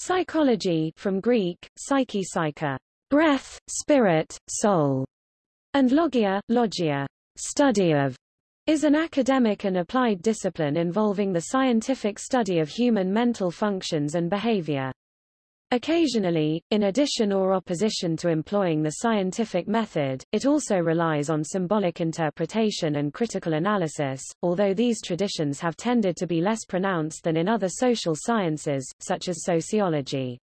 Psychology from Greek, psyche psyche, breath, spirit, soul, and logia, logia, study of, is an academic and applied discipline involving the scientific study of human mental functions and behavior. Occasionally, in addition or opposition to employing the scientific method, it also relies on symbolic interpretation and critical analysis, although these traditions have tended to be less pronounced than in other social sciences, such as sociology.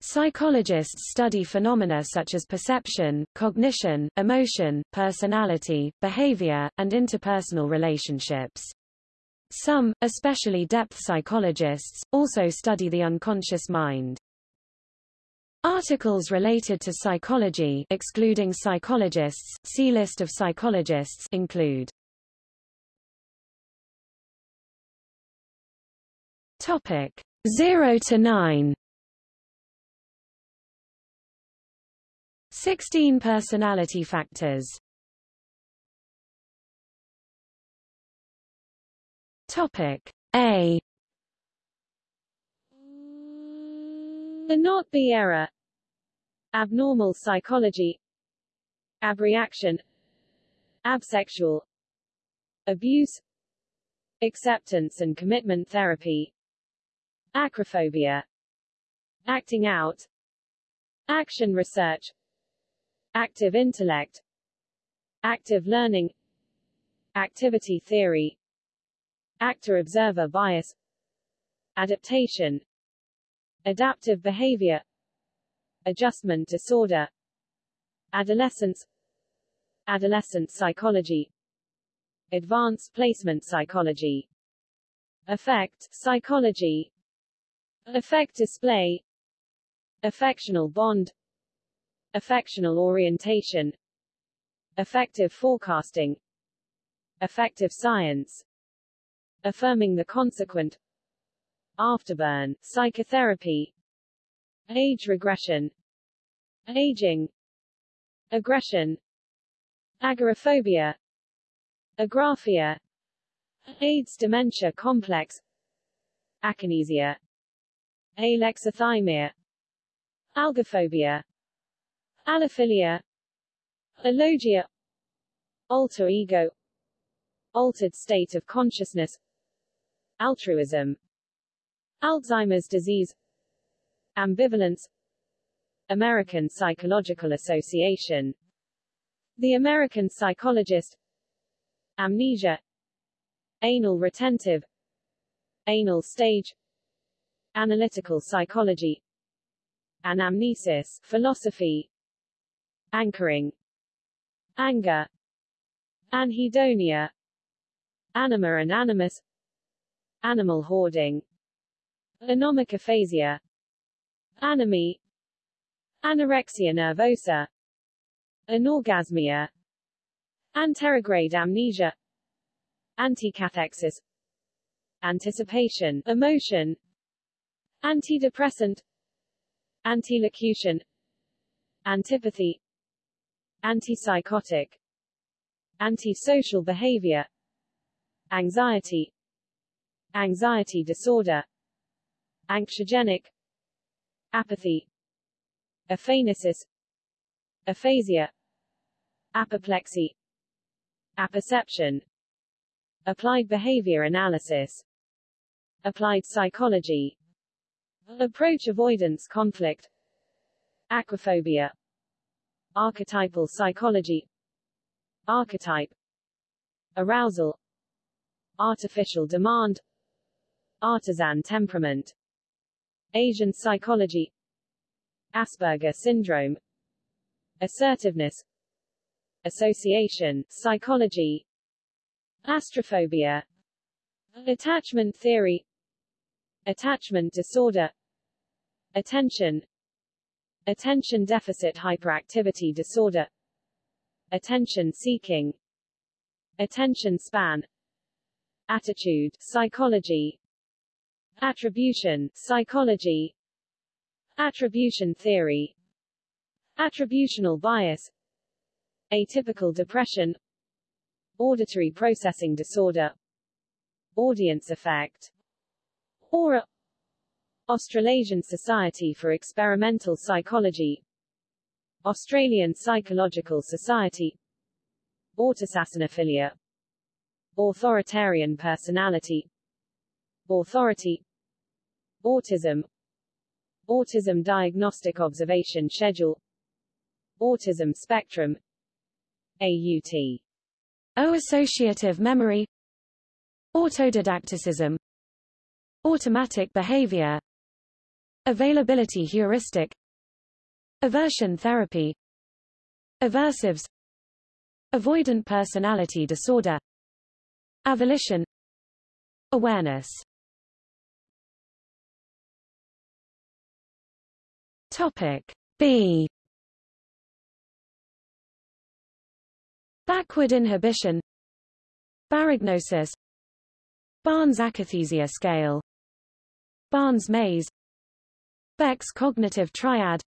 Psychologists study phenomena such as perception, cognition, emotion, personality, behavior, and interpersonal relationships. Some, especially depth psychologists, also study the unconscious mind. Articles related to psychology excluding psychologists, see list of psychologists include Topic 0 to 9 16 personality factors. Topic A The not be error. Abnormal psychology. Abreaction. Absexual. Abuse. Acceptance and commitment therapy. Acrophobia. Acting out. Action research. Active intellect. Active learning. Activity theory. Actor-observer bias. Adaptation adaptive behavior adjustment disorder adolescence adolescent psychology advanced placement psychology. Affect psychology. Affect display. Affectional bond. Affectional orientation. Affective forecasting. Affective science. Affirming the consequent afterburn psychotherapy age regression aging aggression agoraphobia agraphia AIDS dementia complex akinesia alexithymia algophobia allophilia alogia alter ego altered state of consciousness altruism Alzheimer's disease. Ambivalence. American Psychological Association. The American Psychologist. Amnesia. Anal retentive. Anal stage. Analytical psychology. Anamnesis philosophy. Anchoring. Anger. Anhedonia. Anima and animus Animal hoarding Anomic aphasia. Anomie Anorexia nervosa. Anorgasmia. Anterograde amnesia. Anticathexis. Anticipation. Emotion. Antidepressant. Antilocution. Antipathy. Antipsychotic. Antisocial behavior. Anxiety. Anxiety disorder Anxiogenic apathy aphanisis aphasia apoplexy apperception applied behavior analysis applied psychology approach avoidance conflict aquaphobia archetypal psychology archetype arousal artificial demand artisan temperament Asian psychology. Asperger syndrome. Assertiveness. Association psychology. Astrophobia. Attachment theory. Attachment disorder. Attention. Attention deficit hyperactivity disorder. Attention seeking. Attention span. Attitude psychology Attribution, psychology. Attribution theory. Attributional bias. Atypical depression. Auditory processing disorder. Audience effect. Aura. Australasian Society for Experimental Psychology. Australian Psychological Society. Autassassinophilia. Authoritarian personality Authority. Autism. Autism Diagnostic Observation Schedule. Autism Spectrum. AUT O-associative memory. Autodidacticism. Automatic behavior. Availability heuristic. Aversion therapy. Aversives. Avoidant personality disorder. Avolition. Awareness Topic B. Backward inhibition. Baragnosis. Barnes akathisia scale. Barnes maze. Beck's cognitive triad.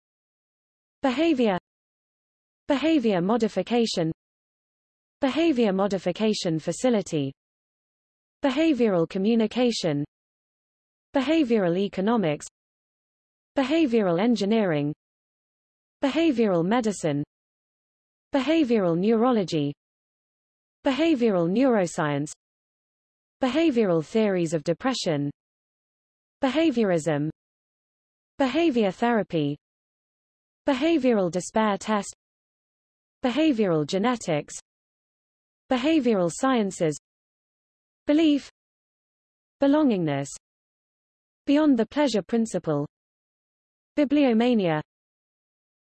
Behavior. Behavior modification. Behavior modification facility. Behavioral communication. Behavioral economics Behavioral engineering. Behavioral medicine. Behavioral neurology. Behavioral neuroscience. Behavioral theories of depression. Behaviorism. Behavior therapy. Behavioral despair test. Behavioral genetics. Behavioral sciences. Belief. Belongingness. Beyond the pleasure principle Bibliomania.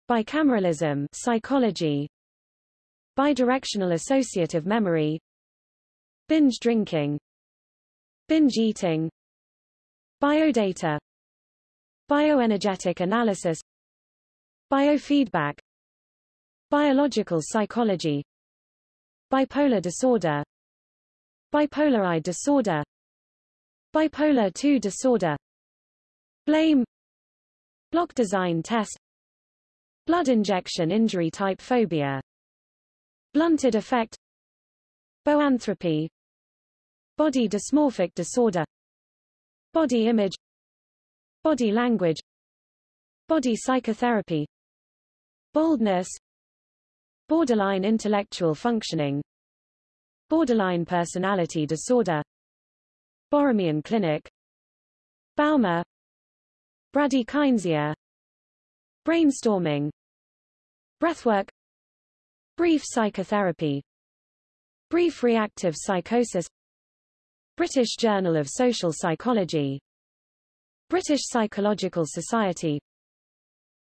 Bicameralism psychology. Bidirectional associative memory. Binge drinking. Binge eating. Biodata. Bioenergetic analysis. Biofeedback. Biological psychology. Bipolar disorder. Bipolar I disorder. Bipolar II disorder. Blame Block design test. Blood injection injury type phobia. Blunted affect. Boanthropy. Body dysmorphic disorder. Body image. Body language. Body psychotherapy. Boldness Borderline intellectual functioning. Borderline personality disorder. Borromean clinic. Baumer Bradykinesia Brainstorming. Breathwork. Brief psychotherapy. Brief reactive psychosis. British Journal of Social Psychology. British Psychological Society.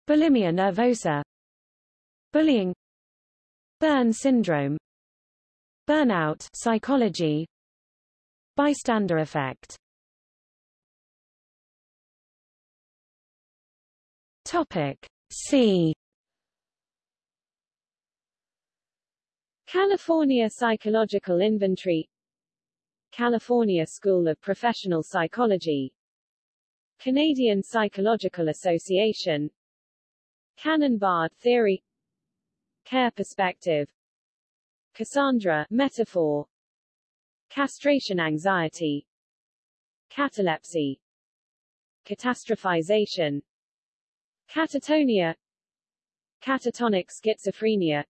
Bulimia nervosa. Bullying. Burn syndrome. Burnout psychology. Bystander effect Topic C. California Psychological Inventory. California School of Professional Psychology. Canadian Psychological Association. Cannon-Bard theory. Care perspective. Cassandra metaphor. Castration anxiety. Catalepsy. Catastrophization Catatonia. Catatonic schizophrenia.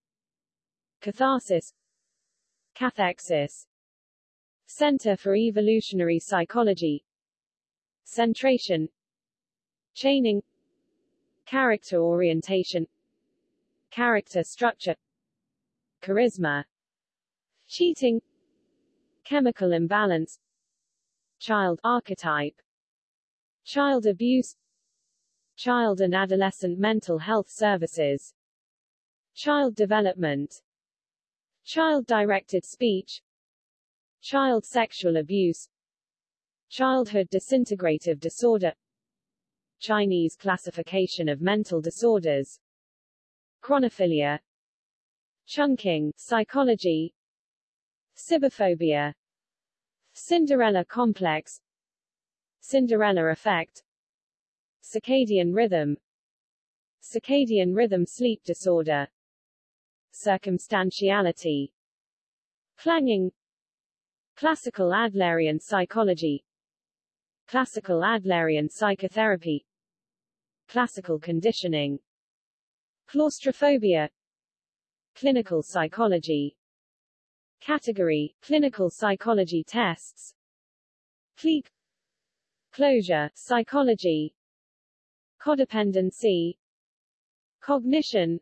Catharsis. Cathexis. Center for Evolutionary Psychology. Centration. Chaining. Character orientation. Character structure. Charisma. Cheating. Chemical imbalance. Child archetype. Child abuse Child and adolescent mental health services. Child development. Child-directed speech. Child sexual abuse. Childhood disintegrative disorder. Chinese classification of mental disorders. Chronophilia. Chunking psychology. Cibophobia Cinderella complex. Cinderella effect Circadian rhythm. Circadian rhythm sleep disorder. Circumstantiality. Clanging. Classical Adlerian psychology. Classical Adlerian psychotherapy. Classical conditioning. Claustrophobia. Clinical psychology. Category, clinical psychology tests. CLEEK. Closure, psychology Codependency Cognition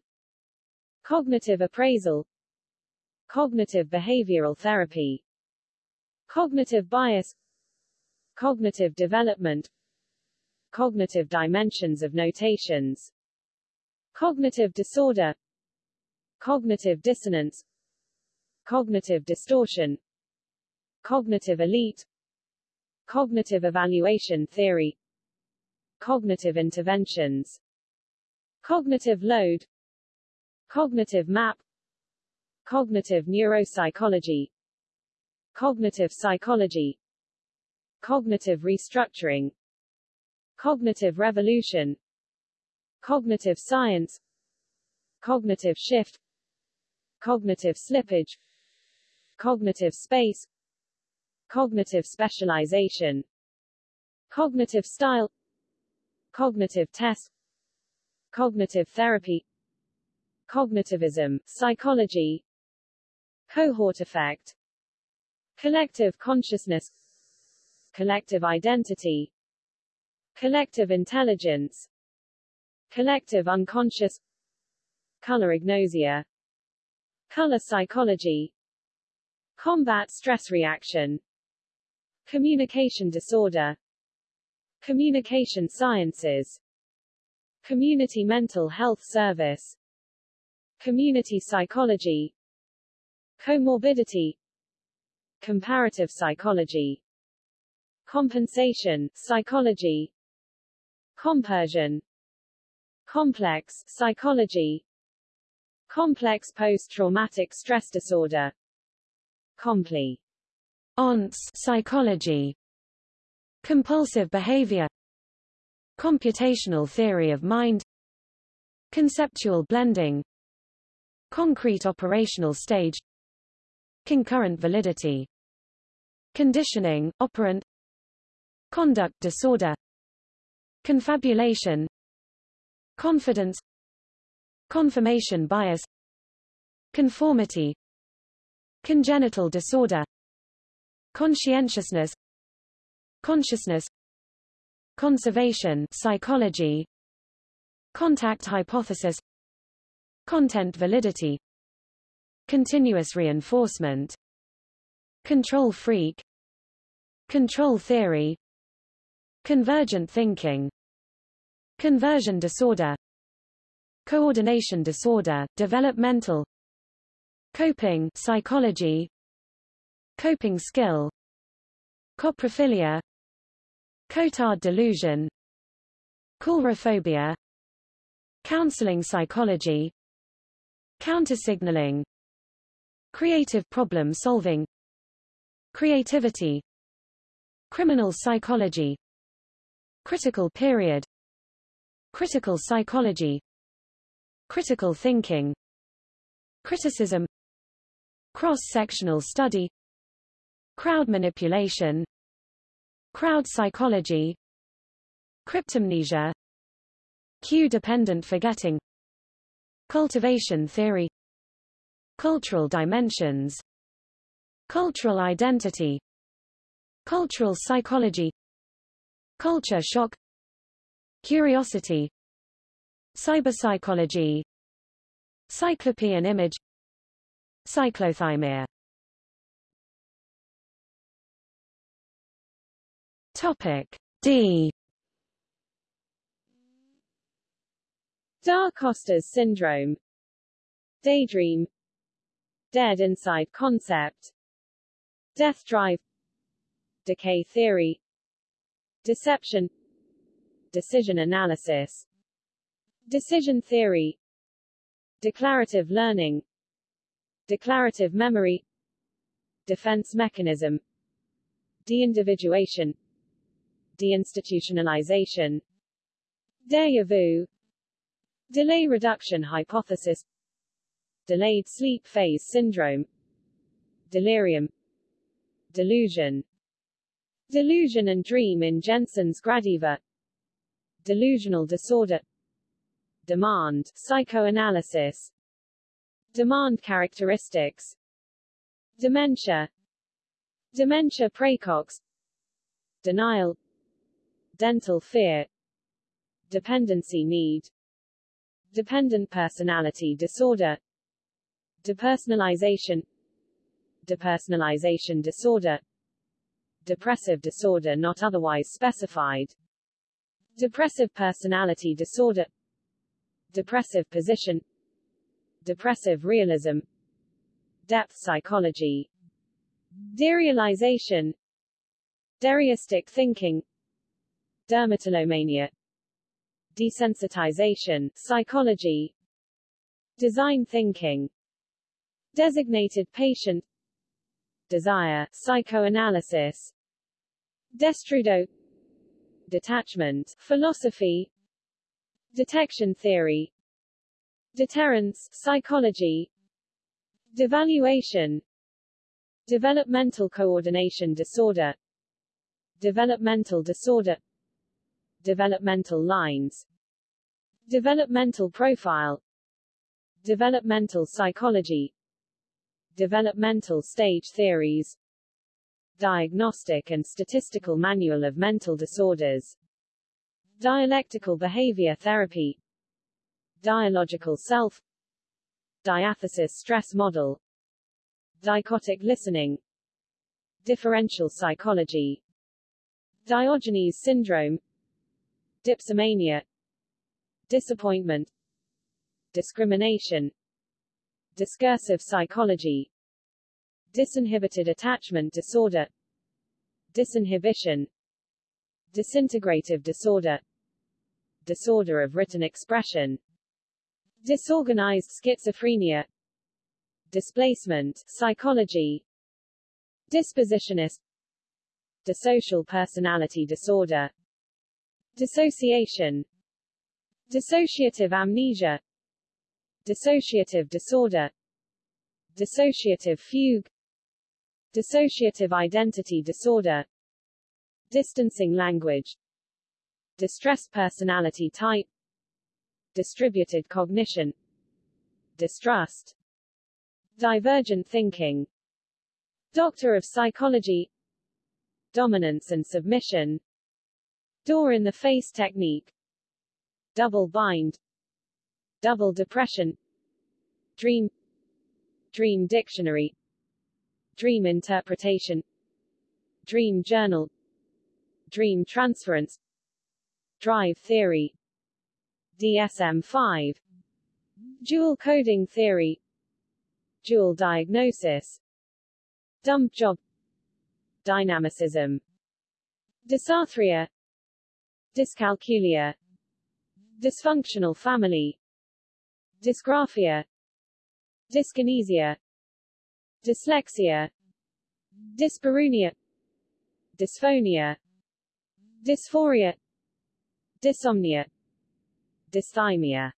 Cognitive appraisal Cognitive behavioral therapy Cognitive bias Cognitive development Cognitive dimensions of notations Cognitive disorder Cognitive dissonance Cognitive distortion Cognitive elite Cognitive evaluation theory Cognitive interventions. Cognitive load. Cognitive map. Cognitive neuropsychology. Cognitive psychology. Cognitive restructuring. Cognitive revolution. Cognitive science. Cognitive shift. Cognitive slippage. Cognitive space. Cognitive specialization. Cognitive style Cognitive test. Cognitive therapy. Cognitivism, psychology. Cohort effect. Collective consciousness. Collective identity. Collective intelligence. Collective unconscious. Color agnosia Color psychology. Combat stress reaction. Communication disorder Communication sciences. Community mental health service. Community psychology. Comorbidity. Comparative psychology. Compensation, psychology. Compersion. Complex, psychology. Complex post-traumatic stress disorder. Compli. ONS psychology compulsive behavior computational theory of mind conceptual blending concrete operational stage concurrent validity conditioning operant conduct disorder confabulation confidence confirmation bias conformity congenital disorder conscientiousness consciousness conservation psychology contact hypothesis content validity continuous reinforcement control freak control theory convergent thinking conversion disorder coordination disorder developmental coping psychology coping skill coprophilia Cotard delusion. Coulrophobia counseling psychology. Countersignaling. Creative problem solving. Creativity. Criminal psychology. Critical period. Critical psychology. Critical thinking. Criticism. Cross-sectional study. Crowd manipulation crowd psychology cryptomnesia cue-dependent forgetting cultivation theory cultural dimensions cultural identity cultural psychology culture shock curiosity cyberpsychology cyclopean image cyclothymia topic d. Da Costa's syndrome. Daydream. Dead inside concept. Death drive. Decay theory. Deception. Decision analysis. Decision theory. Declarative learning. Declarative memory. Defense mechanism. De-individuation Deinstitutionalization Deja vu Delay reduction hypothesis Delayed sleep phase syndrome Delirium Delusion Delusion and dream in Jensen's Gradiva Delusional disorder Demand, psychoanalysis Demand characteristics Dementia Dementia praecox Denial Dental fear Dependency need Dependent personality disorder Depersonalization Depersonalization disorder Depressive disorder not otherwise specified Depressive personality disorder Depressive position Depressive realism Depth psychology Derealization Dereistic thinking Dermatillomania Desensitization, psychology Design thinking Designated patient Desire, psychoanalysis Destrudo Detachment, philosophy Detection theory Deterrence, psychology Devaluation Developmental coordination disorder Developmental disorder Developmental lines Developmental profile Developmental psychology Developmental stage theories Diagnostic and Statistical Manual of Mental Disorders Dialectical Behavior Therapy Dialogical Self Diathesis Stress Model Dichotic Listening Differential Psychology Diogenes Syndrome Dipsomania Disappointment Discrimination Discursive psychology Disinhibited attachment disorder Disinhibition Disintegrative disorder Disorder of written expression Disorganized schizophrenia Displacement, psychology Dispositionist Dissocial personality disorder Dissociation Dissociative amnesia Dissociative disorder Dissociative fugue Dissociative identity disorder Distancing language Distressed personality type Distributed cognition Distrust Divergent thinking Doctor of Psychology Dominance and submission Door in the face technique. Double bind. Double depression. Dream. Dream dictionary. Dream interpretation. Dream journal. Dream transference. Drive theory. DSM-5 Dual coding theory. Dual diagnosis. Dump job. Dynamicism. Dysarthria Dyscalculia. Dysfunctional family. Dysgraphia. Dyskinesia. Dyslexia. Dyspareunia Dysphonia. Dysphoria. Dyssomnia. Dysthymia.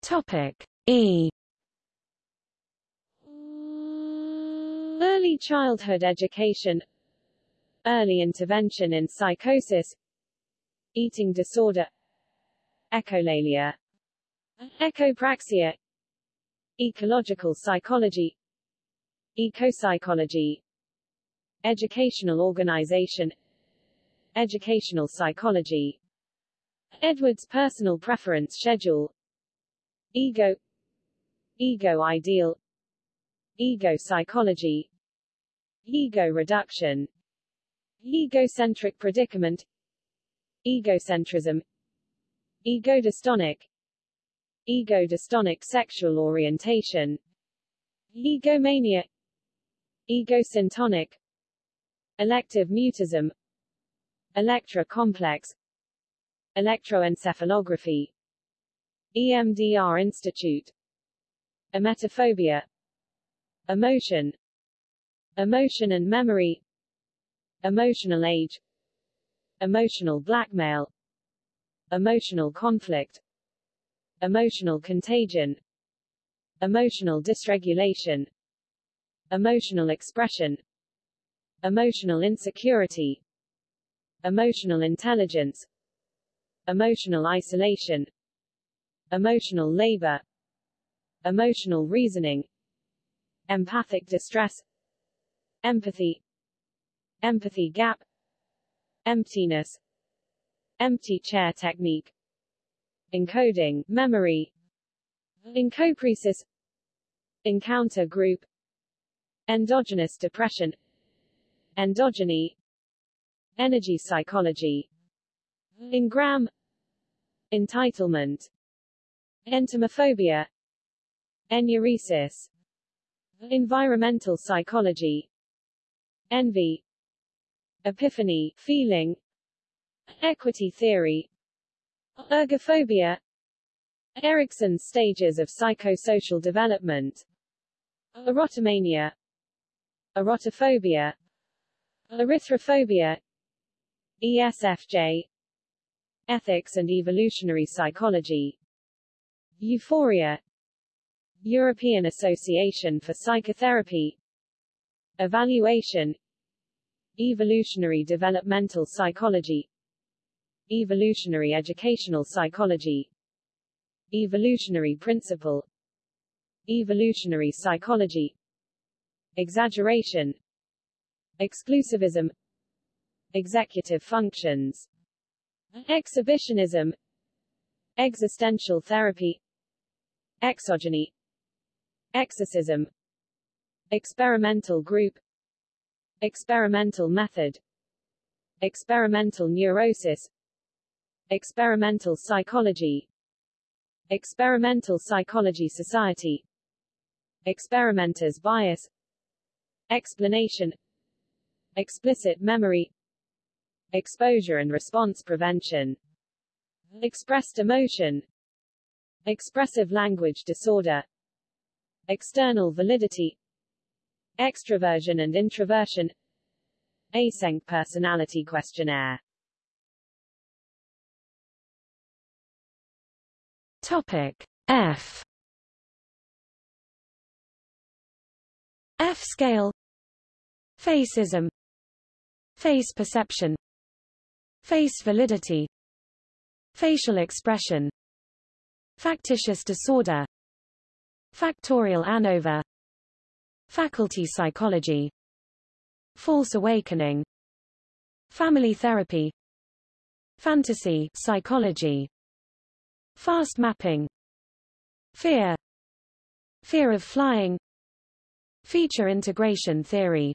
Topic E. Early childhood education Early intervention in psychosis. Eating disorder. Echolalia. Echopraxia. Ecological psychology. Ecopsychology. Educational organization. Educational psychology. Edwards personal preference schedule. Ego. Ego ideal. Ego psychology. Ego reduction Egocentric predicament Egocentrism Egodystonic Egodystonic sexual orientation Egomania Egosyntonic Elective mutism Electra complex Electroencephalography EMDR Institute Emetophobia Emotion Emotion and memory Emotional age Emotional blackmail Emotional conflict Emotional contagion Emotional dysregulation emotional expression emotional insecurity emotional intelligence emotional isolation emotional labor emotional reasoning empathic distress empathy empathy gap emptiness empty chair technique encoding memory encopresis encounter group endogenous depression endogeny energy psychology engram entitlement entomophobia enuresis environmental psychology envy epiphany feeling equity theory ergophobia Erikson's stages of psychosocial development erotomania erotophobia erythrophobia ESFJ ethics and evolutionary psychology euphoria European Association for Psychotherapy evaluation evolutionary developmental psychology. Evolutionary educational psychology. Evolutionary principle. Evolutionary psychology. Exaggeration. Exclusivism. Executive functions. Exhibitionism. Existential therapy. Exogeny. Exorcism. Experimental group experimental method. Experimental neurosis. Experimental psychology. Experimental psychology society. Experimenter's bias. Explanation. Explicit memory. Exposure and response prevention. Expressed emotion. Expressive language disorder. External validity extraversion and introversion. Eysenck personality questionnaire. Topic F. F scale. Facism. Face perception. Face validity. Facial expression. Factitious disorder. Factorial ANOVA Faculty psychology. False awakening. Family therapy. Fantasy psychology. Fast mapping. Fear. Fear of flying. Feature integration theory.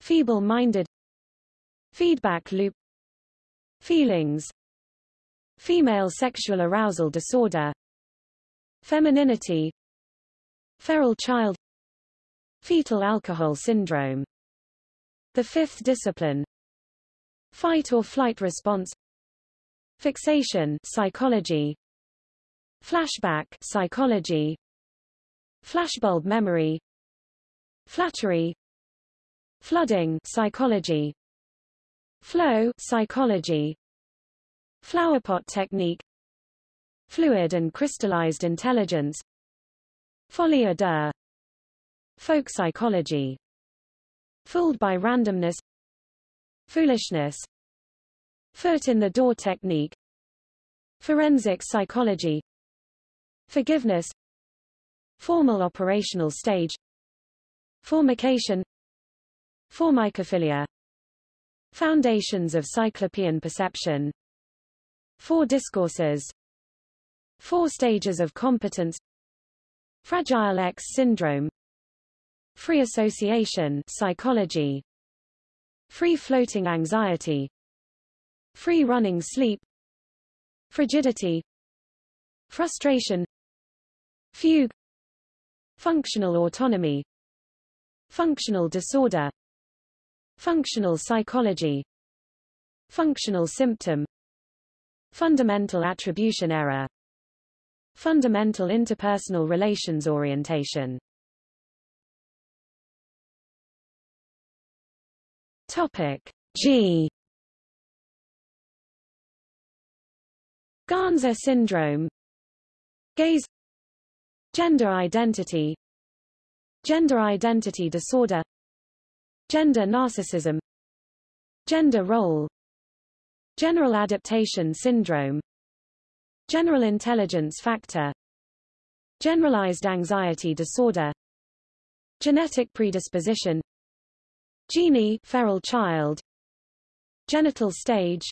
Feeble-minded. Feedback loop. Feelings. Female sexual arousal disorder. Femininity. Feral child Fetal alcohol syndrome. The fifth discipline Fight or flight response Fixation psychology Flashback psychology Flashbulb memory Flattery Flooding psychology Flow psychology Flowerpot technique Fluid and crystallized intelligence Folie à deux Folk psychology. Fooled by randomness. Foolishness. Foot in the door technique. Forensic psychology. Forgiveness. Formal operational stage. Formication. Formicophilia. Foundations of Cyclopean perception. Four discourses. Four stages of competence. Fragile X syndrome Free association psychology Free floating anxiety Free running sleep Frigidity Frustration Fugue Functional autonomy Functional disorder Functional psychology Functional symptom Fundamental attribution error Fundamental interpersonal relations orientation Topic. G. Ganser syndrome. Gaze. Gender identity. Gender identity disorder. Gender narcissism. Gender role. General adaptation syndrome. General intelligence factor. Generalized anxiety disorder. Genetic predisposition Genie feral child. Genital stage.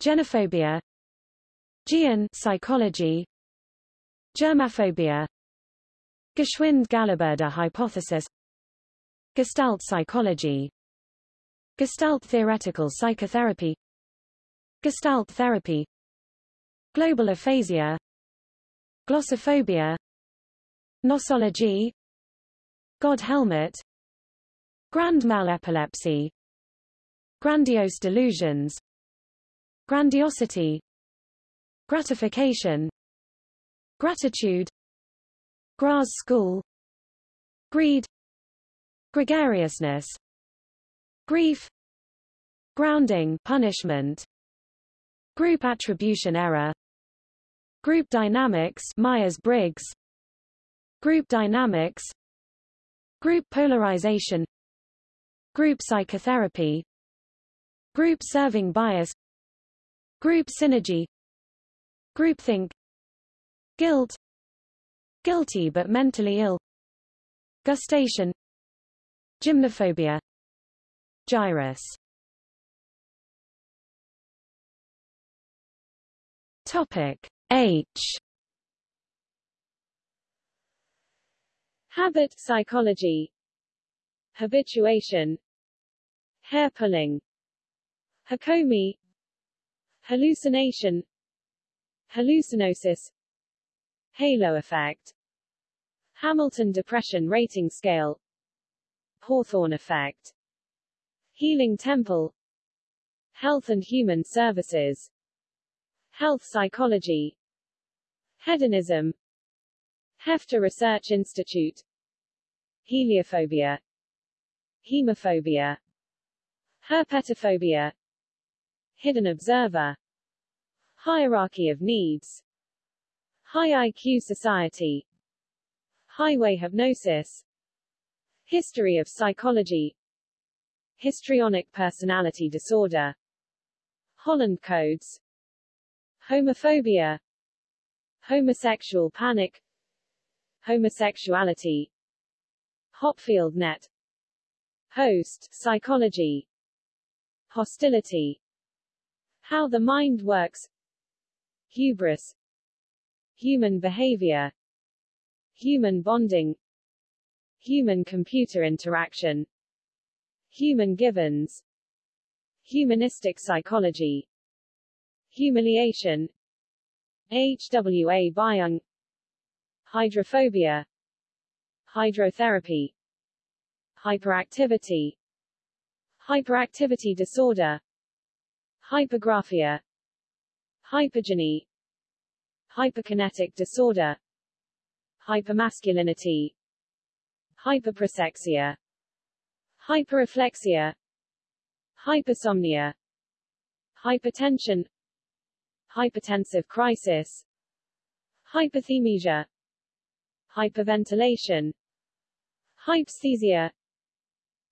Genophobia. Gian psychology. Germophobia Geschwind-Galaburda hypothesis. Gestalt psychology. Gestalt theoretical psychotherapy. Gestalt therapy. Global aphasia. Glossophobia. Nosology. God helmet Grand mal epilepsy. Grandiose delusions. Grandiosity. Gratification. Gratitude. Graz school. Greed. Gregariousness. Grief. Grounding punishment. Group attribution error. Group dynamics Myers-Briggs. Group dynamics. Group polarization Group psychotherapy. Group serving bias. Group synergy. Groupthink. Guilt. Guilty but mentally ill. Gustation. Gymnophobia. Gyrus. Topic H. Habit psychology. Habituation Hair pulling. Hakomi. Hallucination. Hallucinosis. Halo effect. Hamilton Depression Rating Scale. Hawthorne effect. Healing Temple. Health and Human Services. Health Psychology. Hedonism. Heffter Research Institute. Heliophobia. Hemophobia Herpetophobia. Hidden Observer. Hierarchy of Needs. High IQ Society. Highway Hypnosis. History of Psychology. Histrionic Personality Disorder. Holland Codes. Homophobia. Homosexual Panic. Homosexuality. Hopfield Net. Host Psychology Hostility. How the Mind Works. Hubris. Human behavior. Human bonding. Human-computer interaction. Human givens. Humanistic psychology. Humiliation. HWA Byung. Hydrophobia. Hydrotherapy. Hyperactivity Hyperactivity disorder. Hypergraphia. Hypergeny. Hyperkinetic disorder. Hypermasculinity. Hyperprosexia. Hyperreflexia. Hypersomnia. Hypertension. Hypertensive crisis. Hyperthymesia Hyperventilation. Hypesthesia.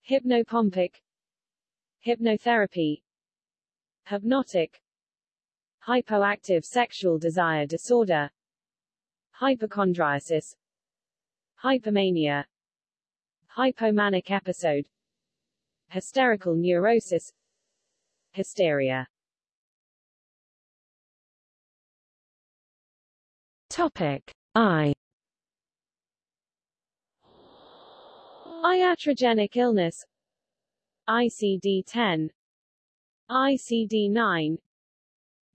Hypnopompic Hypnotherapy Hypnotic Hypoactive sexual desire disorder Hypochondriasis Hypomania Hypomanic episode Hysterical neurosis Hysteria. Topic I. Iatrogenic illness ICD-10 ICD-9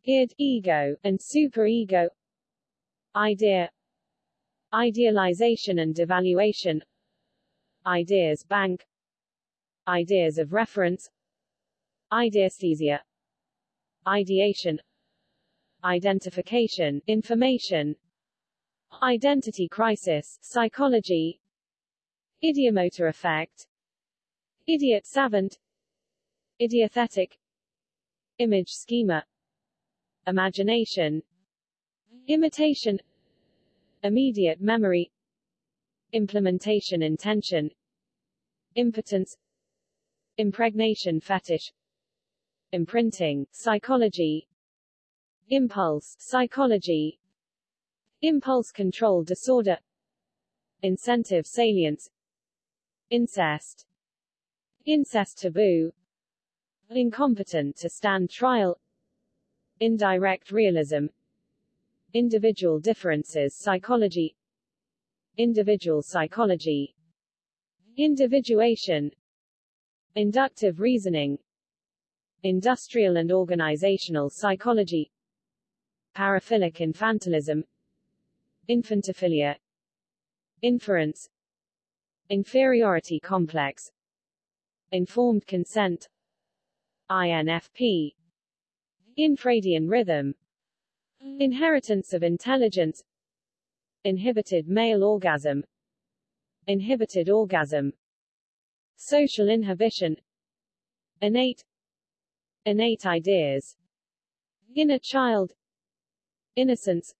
id, ego, and superego idea idealization and devaluation ideas bank ideas of reference ideasthesia ideation identification information identity crisis psychology ideomotor effect idiot savant. Idiothetic. Image schema imagination. Imitation. Immediate memory. Implementation intention. Impotence. Impregnation fetish. Imprinting psychology. Impulse psychology. Impulse control disorder. Incentive salience. Incest incest taboo incompetent to stand trial indirect realism individual differences psychology individual psychology individuation inductive reasoning industrial and organizational psychology paraphilic infantilism infantophilia inference inferiority complex informed consent. INFP infradian rhythm. Inheritance of intelligence. Inhibited male orgasm. Inhibited orgasm. Social inhibition. Innate. Innate ideas. Inner child. Innocence.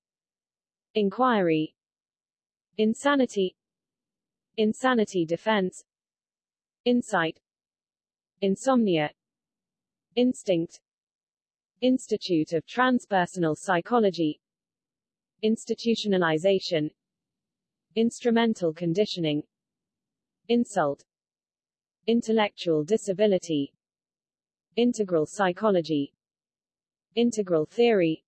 Inquiry. Insanity. Insanity defense. Insight insomnia instinct institute of transpersonal psychology institutionalization instrumental conditioning insult intellectual disability integral psychology integral theory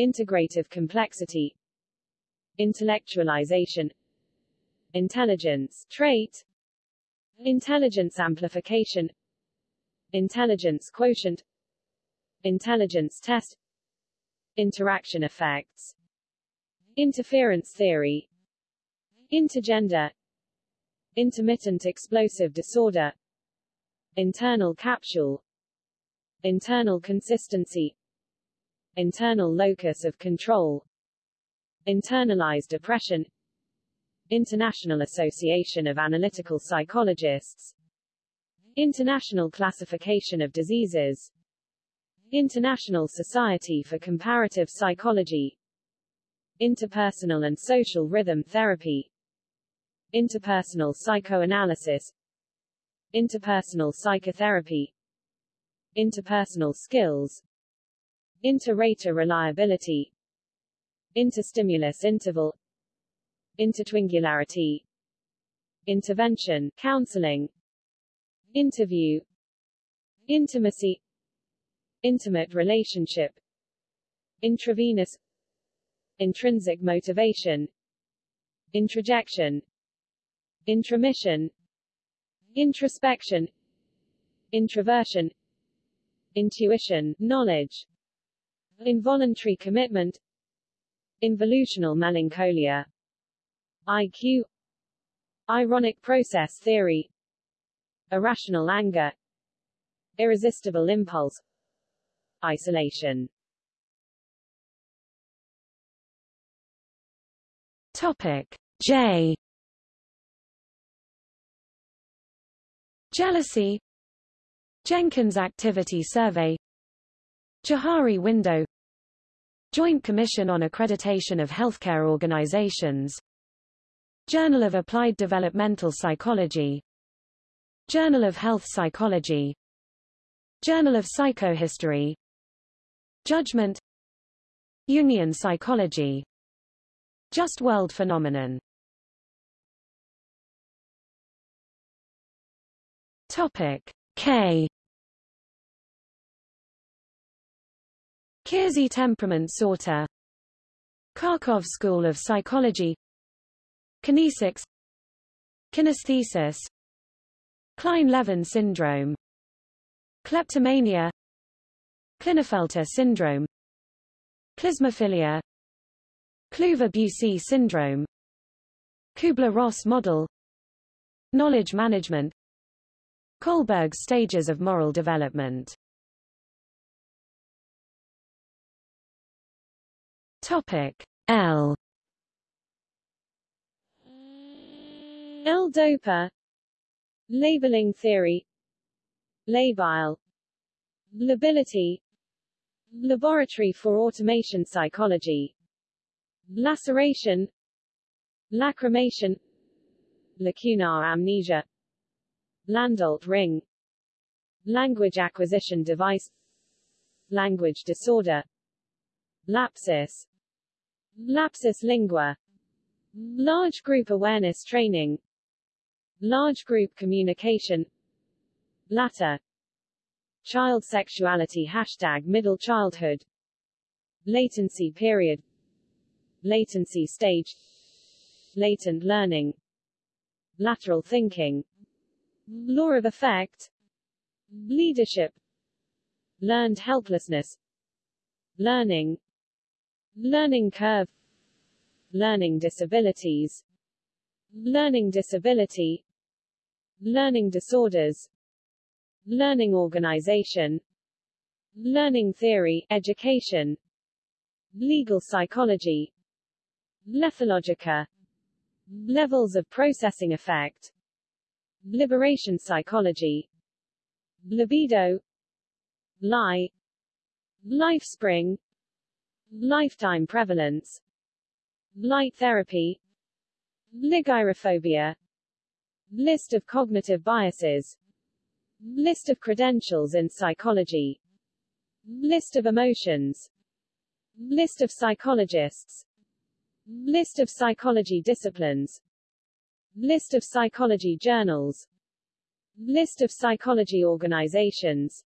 integrative complexity intellectualization intelligence trait intelligence amplification. Intelligence quotient. Intelligence test. Interaction effects. Interference theory. Intergender. Intermittent explosive disorder. Internal capsule. Internal consistency. Internal locus of control. Internalized oppression International Association of Analytical Psychologists. International Classification of Diseases. International Society for Comparative Psychology. Interpersonal and Social Rhythm Therapy. Interpersonal Psychoanalysis. Interpersonal Psychotherapy. Interpersonal Skills. Inter-rater reliability. Interstimulus interval Intertwingularity Intervention counseling Interview Intimacy Intimate relationship Intravenous Intrinsic motivation Introjection intromission introspection introversion intuition knowledge involuntary commitment involutional melancholia IQ ironic process theory irrational anger irresistible impulse isolation. Topic. J. Jealousy. Jenkins Activity Survey. Johari Window. Joint Commission on Accreditation of Healthcare Organizations Journal of Applied Developmental Psychology. Journal of Health Psychology. Journal of Psychohistory. Judgment. Jungian Psychology. Just World Phenomenon. Topic K. Keirsey Temperament Sorter Kharkov School of Psychology Kinesics. Kinesthesis. Kleine-Levin syndrome. Kleptomania. Klinefelter syndrome. Klismaphilia Kluver-Bucy syndrome. Kubler-Ross model. Knowledge management. Kohlberg's stages of moral development. Topic L L-DOPA. Labeling theory. Labile. Lability. Laboratory for Automation Psychology. Laceration. Lacrimation. Lacunar amnesia. Landolt ring. Language acquisition device. Language disorder. Lapsus. Lapsus lingua. Large group awareness training large group communication. Latter. Child sexuality hashtag middle childhood. Latency period. Latency stage. Latent learning. Lateral thinking. Law of effect. Leadership. Learned helplessness. Learning. Learning curve. Learning disabilities. Learning disability learning disorders. Learning organization. Learning theory education. Legal psychology. Lethologica. Levels of processing effect. Liberation psychology. Libido. Lie. Lifespring. Lifetime prevalence. Light therapy. Ligyrophobia list of cognitive biases. List of credentials in psychology. List of emotions. List of psychologists. List of psychology disciplines. List of psychology journals. List of psychology organizations.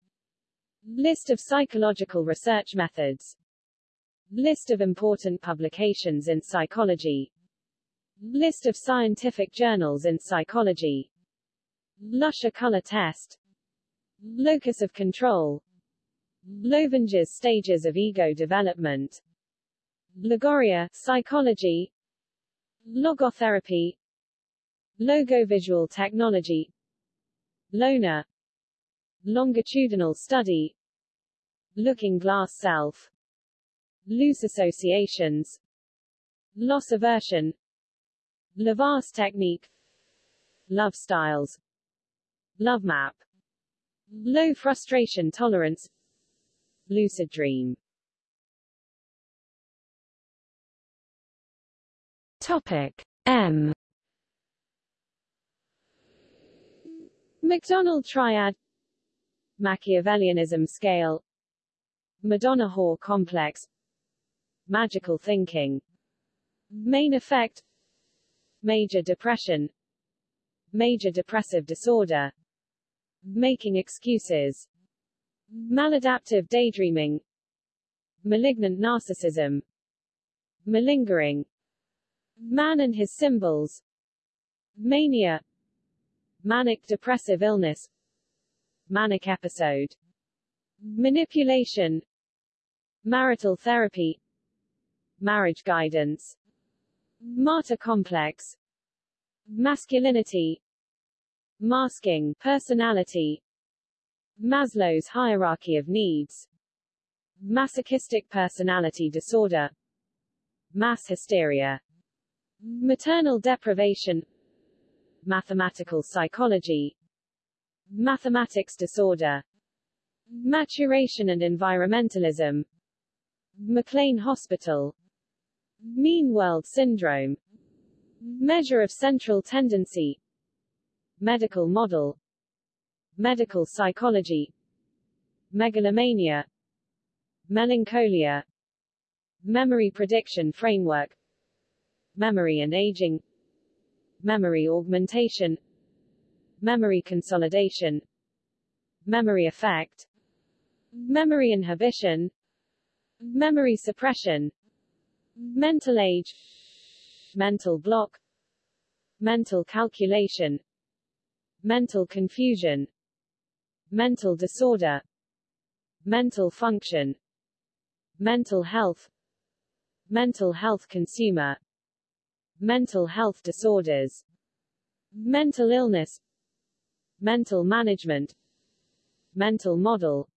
List of psychological research methods. List of important publications in psychology list of scientific journals in psychology. Lüscher color test. Locus of control. Loevinger's stages of ego development. Logorrhea, psychology. Logotherapy. Logovisual technology. Loner Longitudinal study. Looking glass self. Loose associations. Loss aversion Lovaas technique. Love styles. Love map. Low frustration tolerance. Lucid dream. Topic M. McDonald triad. Machiavellianism scale. Madonna-Whore complex. Magical thinking. Main effect Major depression Major depressive disorder Making excuses Maladaptive daydreaming Malignant narcissism Malingering Man and his symbols Mania Manic depressive illness Manic episode Manipulation Marital therapy Marriage guidance Martyr complex. Masculinity. Masking personality. Maslow's hierarchy of needs. Masochistic personality disorder. Mass hysteria. Maternal deprivation. Mathematical psychology. Mathematics disorder. Maturation and environmentalism. McLean Hospital Mean World Syndrome Measure of Central Tendency Medical Model Medical Psychology Megalomania Melancholia Memory Prediction Framework memory and aging memory augmentation memory consolidation memory effect memory inhibition memory suppression mental age. Mental block. Mental calculation. Mental confusion. Mental disorder. Mental function. Mental health. Mental health consumer. Mental health disorders, mental illness, mental management, mental model,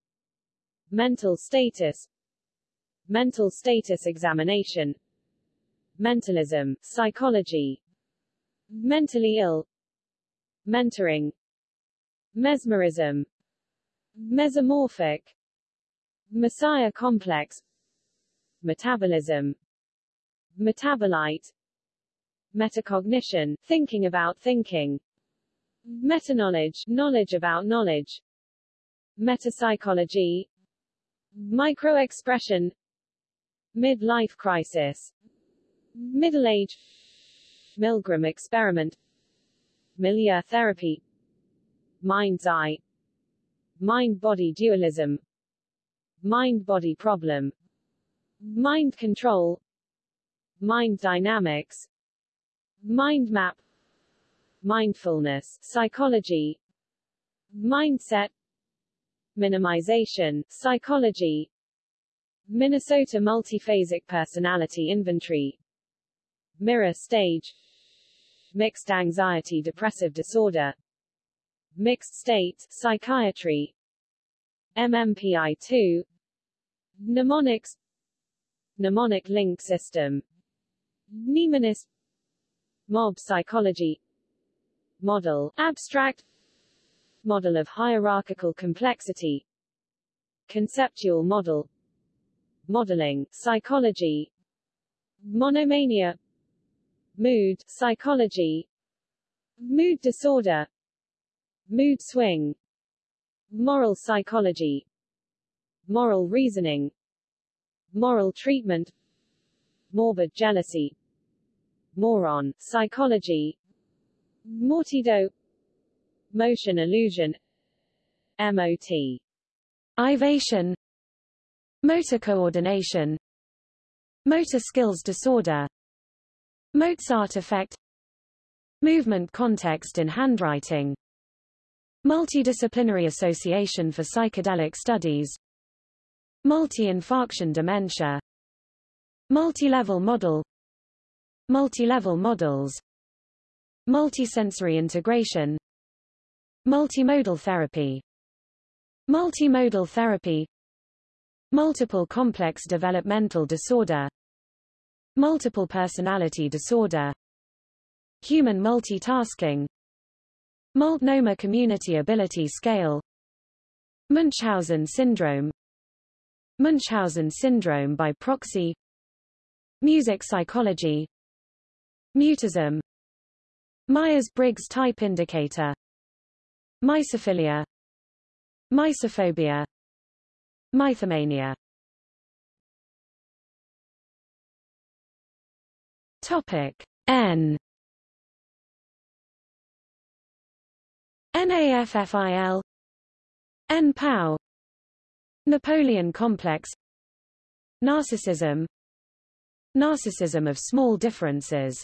mental status, mental status examination, mentalism, psychology, mentally ill, mentoring, mesmerism, mesomorphic, messiah complex, metabolism, metabolite, metacognition, thinking about thinking, metaknowledge, knowledge about knowledge, metapsychology, microexpression, midlife crisis, middle age, Milgram experiment, milieu therapy, mind's eye, mind-body dualism, mind-body problem, mind control, mind dynamics, mind map, mindfulness, psychology, mindset, minimization, psychology, Minnesota Multiphasic Personality Inventory, Mirror Stage, Mixed Anxiety Depressive Disorder, Mixed State, Psychiatry, MMPI2, Mnemonics, Mnemonic Link System, Mnemonist, Mob Psychology, Model, Abstract, Model of Hierarchical Complexity, Conceptual Model, Modeling, Psychology, Monomania, Mood, Psychology, Mood Disorder, Mood Swing, Moral Psychology, Moral Reasoning, Moral Treatment, Morbid Jealousy, Moron, Psychology, Mortido, Motion Illusion, MOT. Ivation Motor coordination. Motor skills disorder. Mozart effect. Movement context in handwriting. Multidisciplinary Association for Psychedelic Studies. Multi-infarction dementia. Multi-level model. Multi-level models. Multisensory integration. Multimodal therapy. Multimodal therapy Multiple complex developmental disorder. Multiple personality disorder. Human multitasking. Multnomah Community Ability Scale. Munchausen syndrome. Munchausen syndrome by proxy. Music psychology. Mutism. Myers-Briggs type indicator. Mysophilia Mysophobia Mythomania. Topic N. NAFFIL NPOW Napoleon complex. Narcissism. Narcissism of small differences.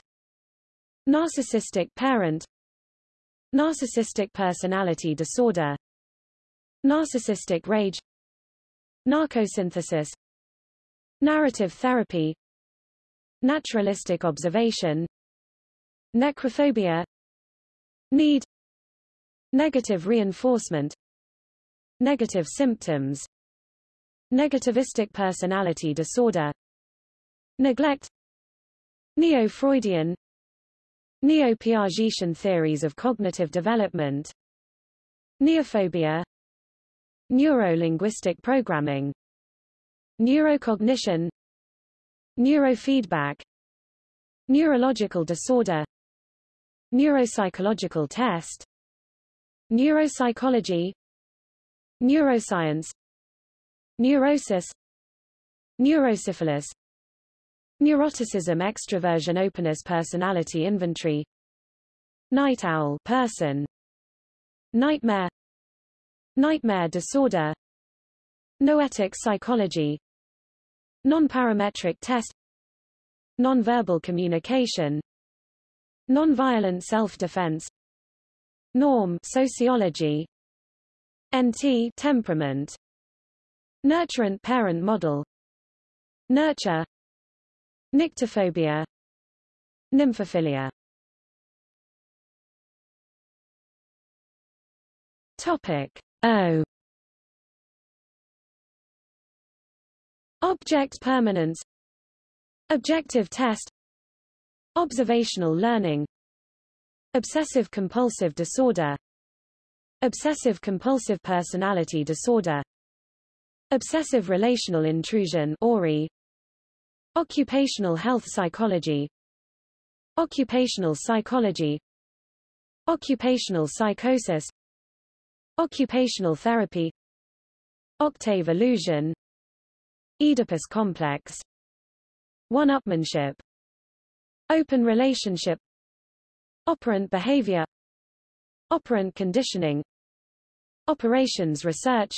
Narcissistic parent. Narcissistic personality disorder. Narcissistic rage Narcosynthesis. Narrative therapy. Naturalistic observation. Necrophobia. Need. Negative reinforcement. Negative symptoms. Negativistic personality disorder. Neglect. Neo-Freudian. Neo-Piagetian theories of cognitive development. Neophobia Neuro-linguistic programming. Neurocognition. Neurofeedback. Neurological disorder. Neuropsychological test. Neuropsychology. Neuroscience. Neurosis. Neurosyphilis. Neuroticism extraversion openness personality inventory. Night owl person. Nightmare Nightmare disorder. Noetic psychology. Nonparametric test. Nonverbal communication. Nonviolent self-defense. Norm sociology. NT temperament. Nurturant parent model. Nurture. Nyctophobia. Nymphophilia. Topic O. Object permanence. Objective test. Observational learning. Obsessive-compulsive disorder. Obsessive-compulsive personality disorder. Obsessive relational intrusion ORI Occupational health psychology. Occupational psychology. Occupational psychosis Occupational therapy. Octave illusion. Oedipus complex. One-upmanship. Open relationship. Operant behavior. Operant conditioning. Operations research.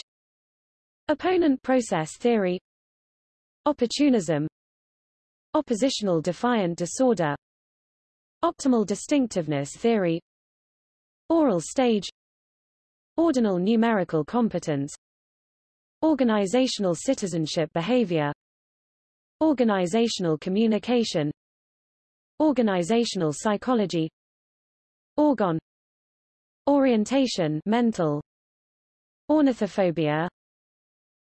Opponent process theory. Opportunism. Oppositional defiant disorder. Optimal distinctiveness theory. Oral stage Ordinal numerical competence Organizational citizenship behavior Organizational communication Organizational psychology Orgone Orientation mental Ornithophobia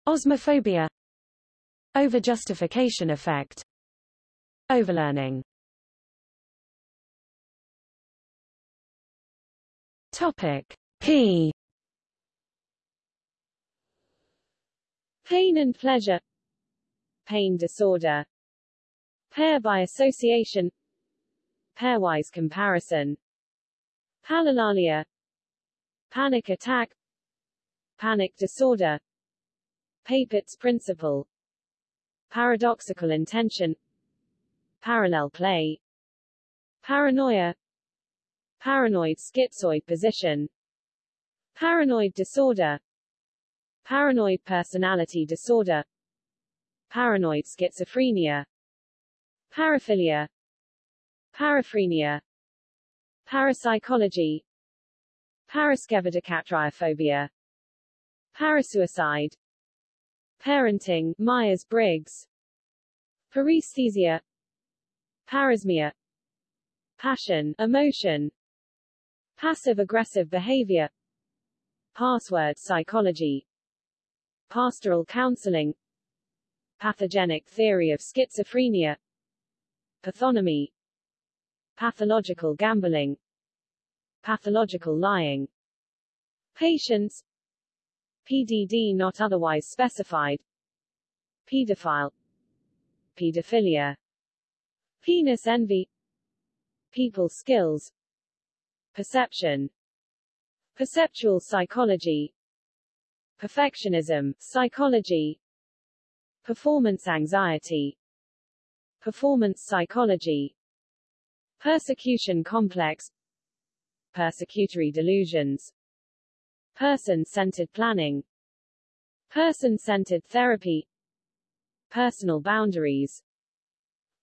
Osmophobia Overjustification effect Overlearning. Topic P Pain and pleasure. Pain disorder. Pair by association. Pairwise comparison. Palilalia Panic attack. Panic disorder. Papert's principle. Paradoxical intention. Parallel play. Paranoia. Paranoid schizoid position. Paranoid disorder Paranoid personality disorder. Paranoid schizophrenia. Paraphilia. Paraphrenia. Parapsychology. Paraskevidekatriaphobias Parasuicide. Parenting Myers-Briggs. Paresthesia. Parosmia. Passion emotion. Passive-aggressive behavior. Password psychology Pastoral counseling. Pathogenic theory of schizophrenia. Pathonymy Pathological gambling. Pathological lying. Patients. PDD not otherwise specified. Pedophile Pedophilia Penis envy. People skills. Perception. Perceptual psychology Perfectionism, psychology Performance anxiety Performance psychology Persecution complex Persecutory delusions Person-centered planning Person-centered therapy Personal boundaries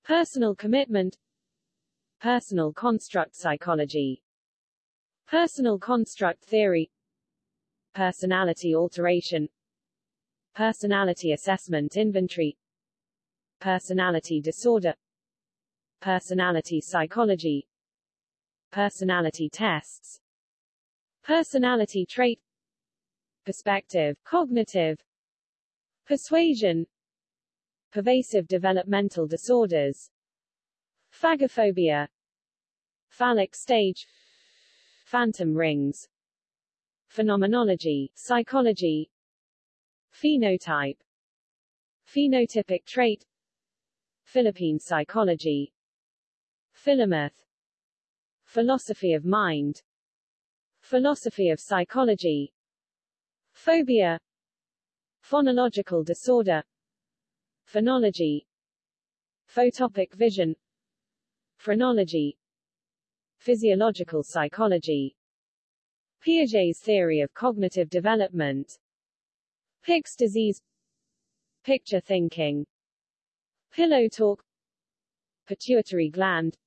Personal commitment Personal construct psychology Personal construct theory Personality alteration Personality assessment inventory Personality disorder Personality psychology Personality tests Personality trait Perspective, cognitive Persuasion Pervasive developmental disorders Phagophobia Phallic stage Phantom rings Phenomenology, psychology Phenotype Phenotypic trait Philippine psychology Philomath Philosophy of mind Philosophy of psychology Phobia Phonological disorder Phonology Photopic vision Phrenology Physiological psychology Piaget's theory of cognitive development. Pick's disease. Picture thinking. Pillow talk. Pituitary gland.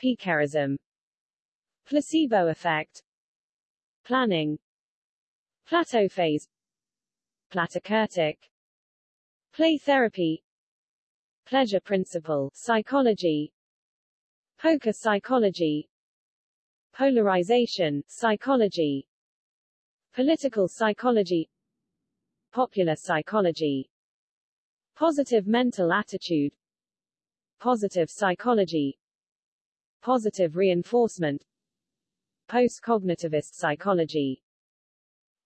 Piquerism Placebo effect. Planning. Plateau phase. Platykurtic Play therapy. Pleasure principle psychology. Poker psychology Polarization, psychology Political psychology Popular psychology Positive mental attitude Positive psychology Positive reinforcement Post-cognitivist psychology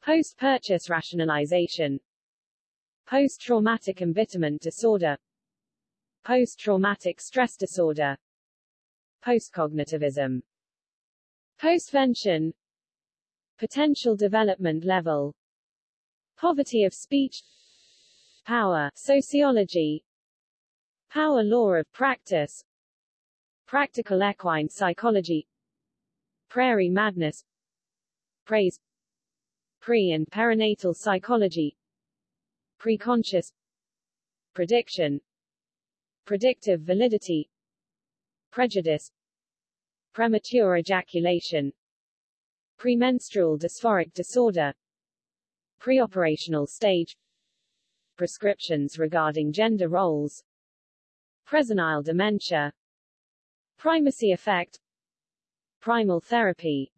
Post-purchase rationalization Post-traumatic embitterment disorder Post-traumatic stress disorder postcognitivism postvention. Potential development level. Poverty of speech. Power. Sociology. Power law of practice. Practical equine psychology. Prairie madness. Praise. Pre- and perinatal psychology. Preconscious. Prediction. Predictive validity. Prejudice premature ejaculation premenstrual dysphoric disorder preoperational stage prescriptions regarding gender roles presenile dementia primacy effect primal therapy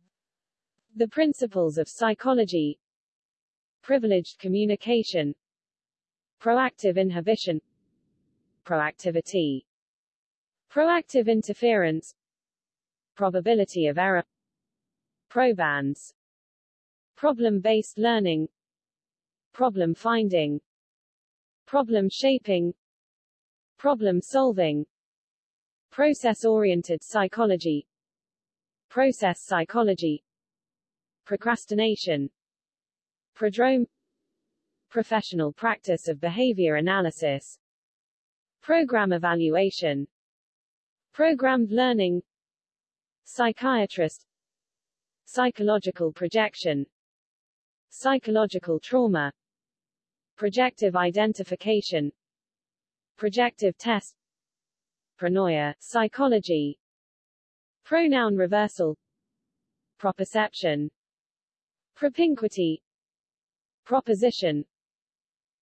the principles of psychology privileged communication proactive inhibition proactivity proactive interference probability of error. Probands. Problem-based learning. Problem finding. Problem shaping. Problem solving. Process-oriented psychology. Process psychology. Procrastination. Prodrome. Professional practice of behavior analysis. Program evaluation. Programmed learning psychiatrist psychological projection psychological trauma projective identification projective test pronoia psychology pronoun reversal properception propinquity proposition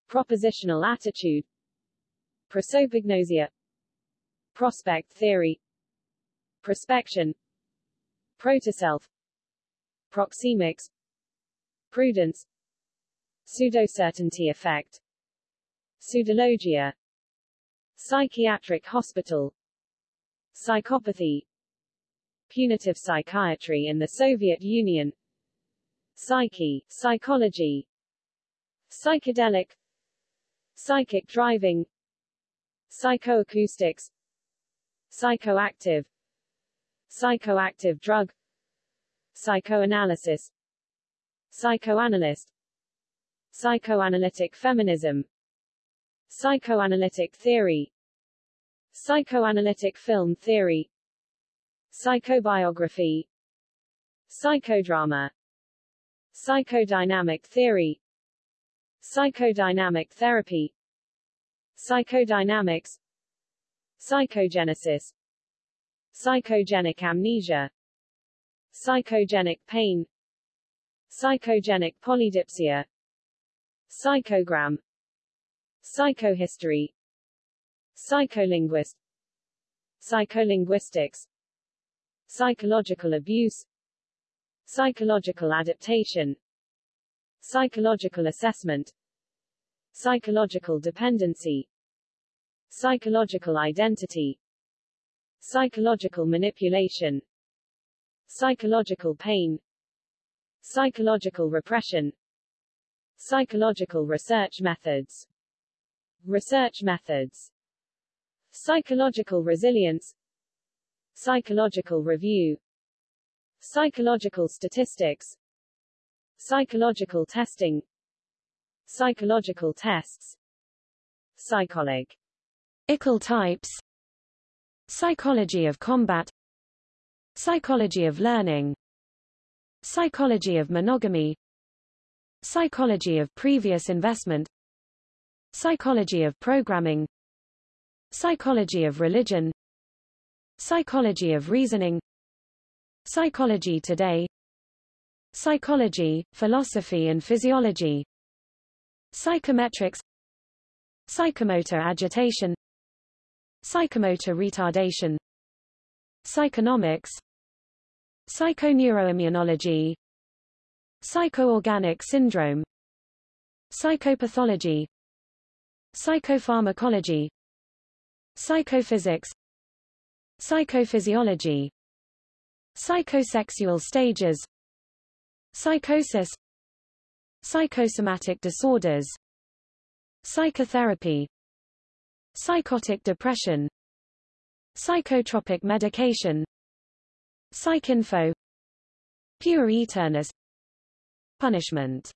propositional attitude prosopagnosia prospect theory prospection protoself proxemics prudence pseudocertainty effect pseudologia psychiatric hospital psychopathy punitive psychiatry in the Soviet Union psyche, psychology psychedelic psychic driving psychoacoustics psychoactive psychoactive drug psychoanalysis psychoanalyst psychoanalytic feminism psychoanalytic theory psychoanalytic film theory psychobiography psychodrama psychodynamic theory psychodynamic therapy psychodynamics psychogenesis psychogenic amnesia. Psychogenic pain. Psychogenic polydipsia. Psychogram. Psychohistory. Psycholinguist. Psycholinguistics. Psychological abuse. Psychological adaptation. Psychological assessment. Psychological dependency. Psychological identity psychological manipulation. Psychological pain. Psychological repression. Psychological research methods. Research methods. Psychological resilience. Psychological review. Psychological statistics. Psychological testing. Psychological tests. Psychology Ickle types Psychology of combat. Psychology of learning. Psychology of monogamy. Psychology of previous investment. Psychology of programming. Psychology of religion. Psychology of reasoning. Psychology today. Psychology, philosophy and physiology. Psychometrics. Psychomotor agitation Psychomotor retardation Psychonomics Psychoneuroimmunology Psychoorganic syndrome Psychopathology Psychopharmacology Psychophysics Psychophysiology Psychosexual stages Psychosis Psychosomatic disorders Psychotherapy Psychotic depression Psychotropic medication PsycINFO Puer aeternus Punishment.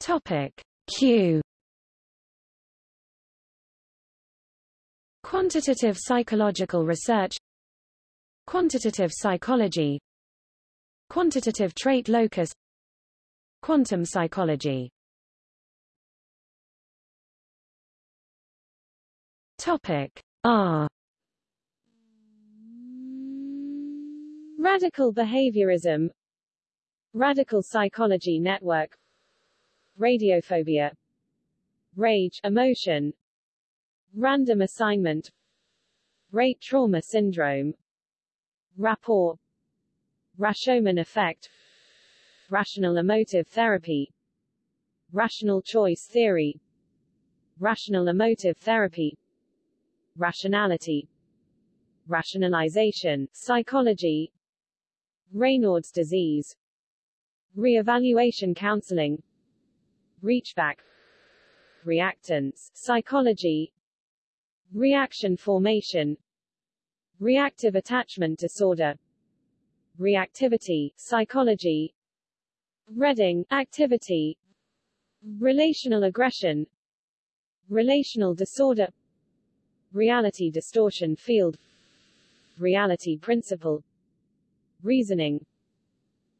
Topic Q. Quantitative psychological research Quantitative psychology Quantitative trait locus Quantum psychology Topic R Radical behaviorism Radical psychology network Radiophobia Rage emotion Random assignment Rape trauma syndrome Rapport Rashomon effect Rational emotive therapy Rational choice theory Rational emotive therapy Rationality Rationalization, psychology Raynaud's disease Re-evaluation counseling Reachback Reactance, psychology Reaction formation Reactive attachment disorder Reactivity, psychology Reading, activity Relational aggression Relational disorder Reality distortion field Reality principle Reasoning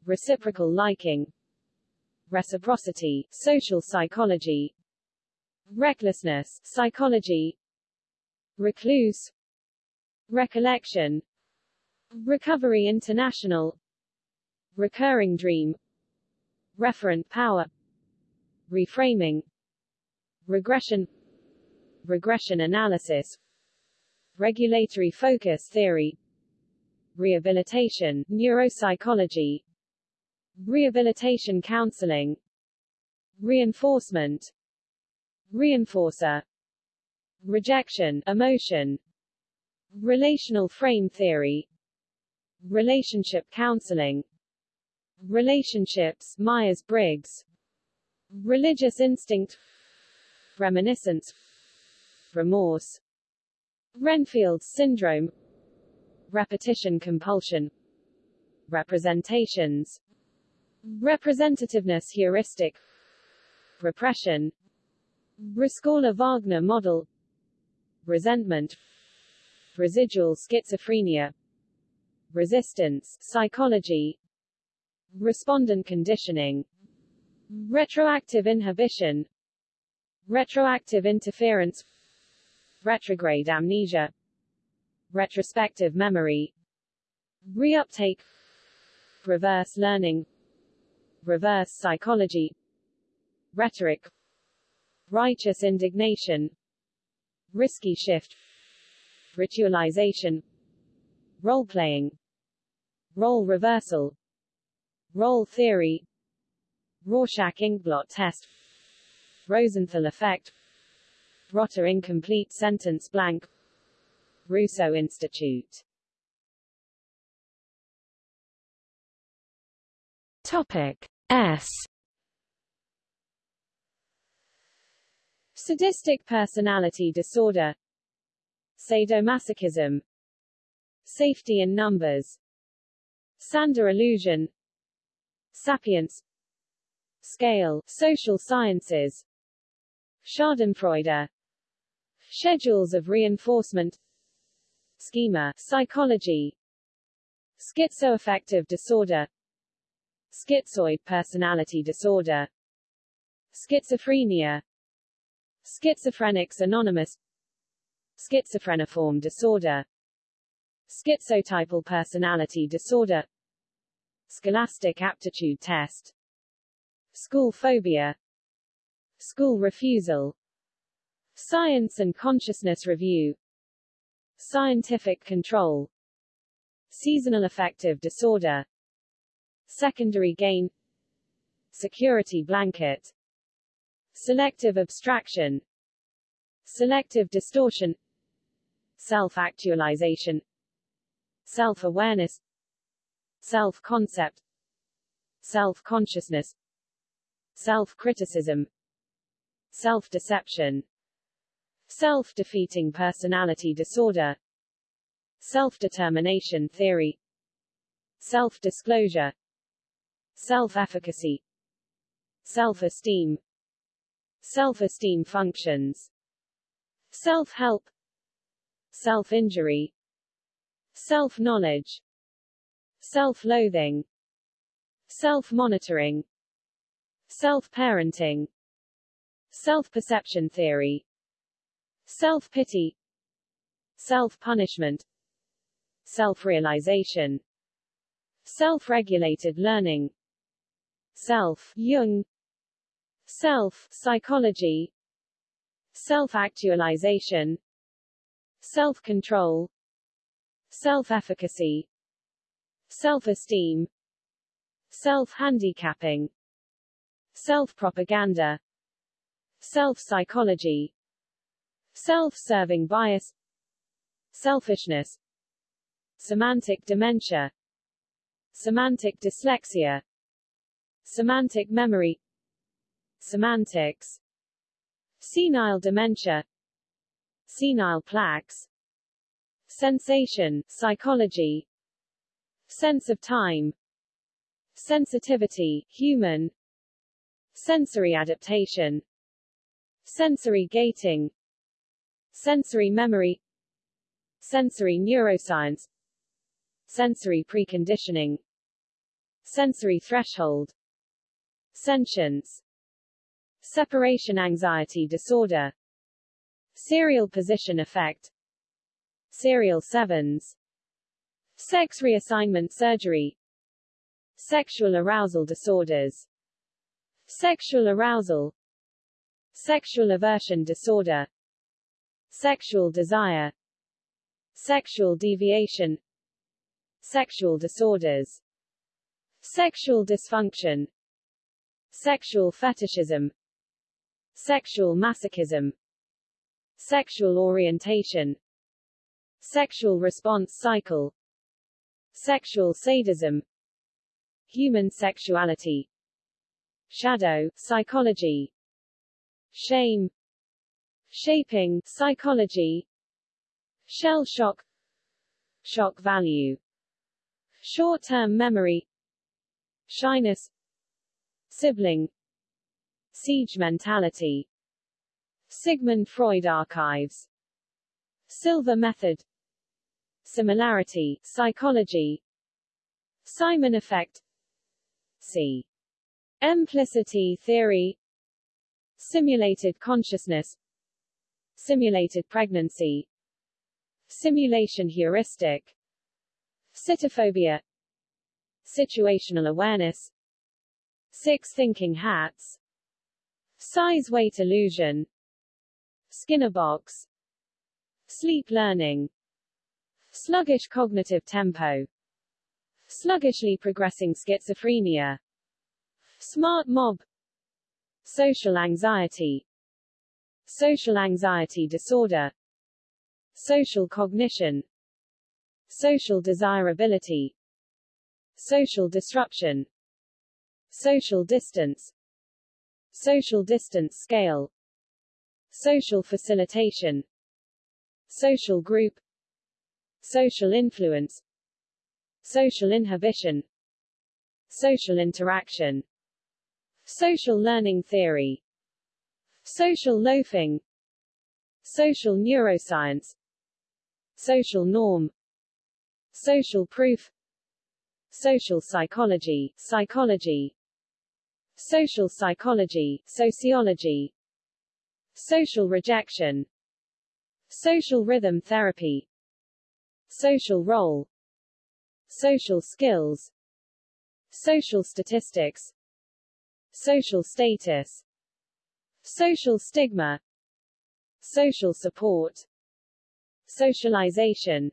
Reciprocal liking Reciprocity, social psychology Recklessness, psychology Recluse Recollection Recovery International Recurring dream Referent power Reframing Regression Regression analysis Regulatory focus theory Rehabilitation, neuropsychology Rehabilitation counseling Reinforcement Reinforcer Rejection, emotion Relational frame theory Relationship counseling Relationships, Myers-Briggs Religious instinct Reminiscence Remorse Renfield syndrome. Repetition compulsion. Representations. Representativeness heuristic. Repression. Rescorla-Wagner model. Resentment. Residual schizophrenia. Resistance, psychology. Respondent conditioning. Retroactive inhibition. Retroactive interference Retrograde amnesia Retrospective memory Reuptake Reverse learning Reverse psychology Rhetoric Righteous indignation Risky shift Ritualization Role-playing Role reversal Role theory Rorschach inkblot test Rosenthal effect Rotter incomplete sentence blank. Rousseau Institute. Topic S. Sadistic personality disorder. Sadomasochism. Safety in numbers. Sander illusion. Sapience Scale, social sciences. Schadenfreude Schedules of reinforcement. Schema, psychology. Schizoaffective disorder. Schizoid personality disorder. Schizophrenia. Schizophrenics Anonymous. Schizophreniform disorder. Schizotypal personality disorder. Scholastic aptitude test. School phobia. School refusal Science and consciousness review. Scientific control. Seasonal affective disorder. Secondary gain. Security blanket. Selective abstraction. Selective distortion. Self-actualization. Self-awareness. Self-concept. Self-consciousness. Self-criticism. Self-deception self-defeating personality disorder, self-determination theory, self-disclosure, self-efficacy, self-esteem, self-esteem functions, self-help, self-injury, self-knowledge, self-loathing, self-monitoring, self-parenting, self-perception theory, self-pity, self-punishment, self-realization, self-regulated learning, self, Jung, self, psychology, self-actualization, self-control, self-efficacy, self-esteem, self-handicapping, self-propaganda, self-psychology, self-serving bias, selfishness, semantic dementia, semantic dyslexia, semantic memory, semantics, senile dementia, senile plaques, sensation, psychology, sense of time, sensitivity, human, sensory adaptation, sensory gating, sensory memory, sensory neuroscience, sensory preconditioning, sensory threshold, sentience, separation anxiety disorder, serial position effect, serial sevens, sex reassignment surgery, sexual arousal disorders, sexual arousal, sexual aversion disorder, sexual desire, sexual deviation, sexual disorders, sexual dysfunction, sexual fetishism, sexual masochism, sexual orientation, sexual response cycle, sexual sadism, human sexuality, shadow, psychology, shame, shaping, psychology, shell shock, shock value, short-term memory, shyness, sibling, siege mentality, Sigmund Freud archives, Silver method, Similarity, psychology. Simon effect. C. Implicity theory. Simulated consciousness Simulated pregnancy Simulation heuristic Sitophobia Situational awareness Six thinking hats Size-weight illusion Skinner box Sleep learning Sluggish cognitive tempo. Sluggishly progressing schizophrenia. Smart mob. Social anxiety. Social anxiety disorder. Social cognition. Social desirability. Social disruption. Social distance. Social distance scale. Social facilitation. Social group social influence social inhibition social interaction social learning theory social loafing. Social neuroscience. Social norm. Social proof. Social psychology. Psychology. Social psychology. Sociology. Social rejection. Social rhythm therapy. Social role. Social skills. Social statistics. Social status social stigma social support socialization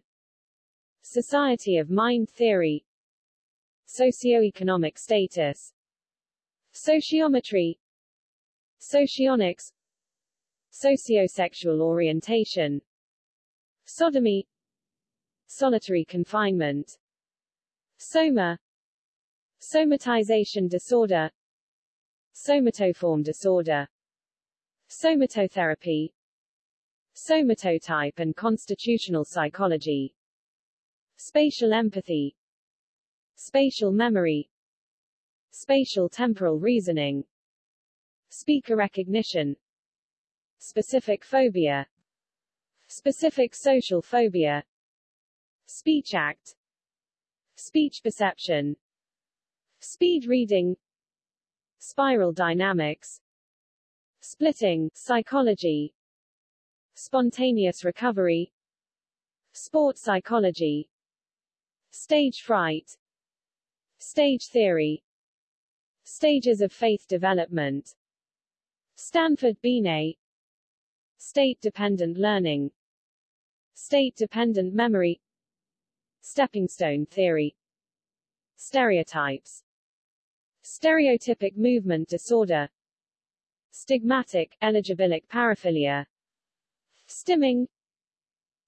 society of mind theory socioeconomic status sociometry socionics sociosexual orientation sodomy solitary confinement, soma, somatization disorder, somatoform disorder, somatotherapy, somatotype and constitutional psychology, spatial empathy, spatial memory, spatial temporal reasoning, speaker recognition, specific phobia, specific social phobia, speech act, speech perception, speed reading, spiral dynamics, splitting, psychology, spontaneous recovery, sport psychology, stage fright, stage theory, stages of faith development, Stanford Binet, state-dependent learning, state-dependent memory, stepping stone theory, stereotypes, stereotypic movement disorder, stigmatic, eligibilic paraphilia, stimming,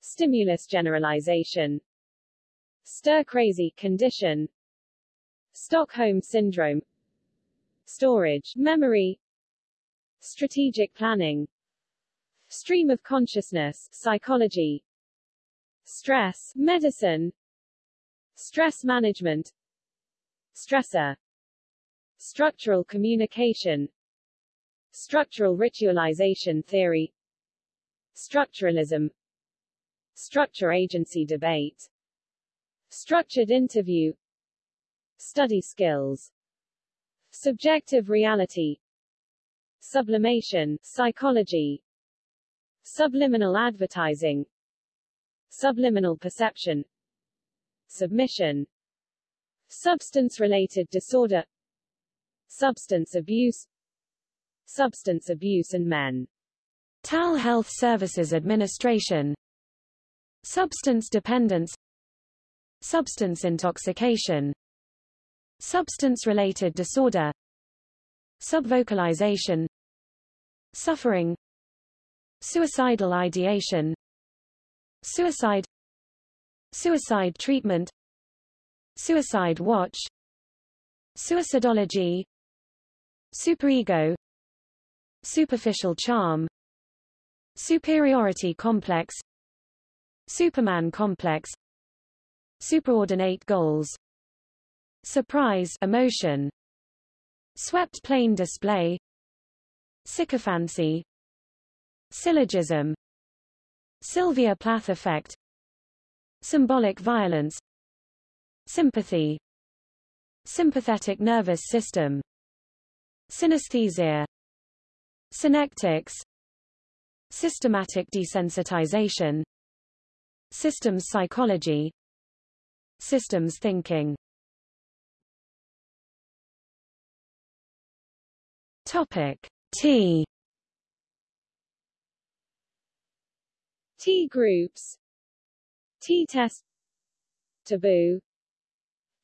stimulus generalization, stir-crazy condition, Stockholm syndrome, storage, memory, strategic planning, stream of consciousness, psychology, stress, medicine, stress management, stressor, structural communication, structural ritualization theory, structuralism, structure agency debate, structured interview, study skills, subjective reality, sublimation, psychology, subliminal advertising, subliminal perception, submission, substance-related disorder, substance abuse, substance abuse and men. TAL Health Services Administration. Substance dependence. Substance intoxication. Substance-related disorder. Subvocalization. Suffering. Suicidal ideation. Suicide. Suicide treatment. Suicide watch. Suicidology. Superego Superficial charm Superiority complex Superman complex Superordinate goals Surprise emotion Swept plane display Sycophancy Syllogism Sylvia Plath effect Symbolic violence Sympathy Sympathetic nervous system Synesthesia Synectics Systematic desensitization. Systems psychology. Systems thinking. Topic. T. T groups. T-test Taboo.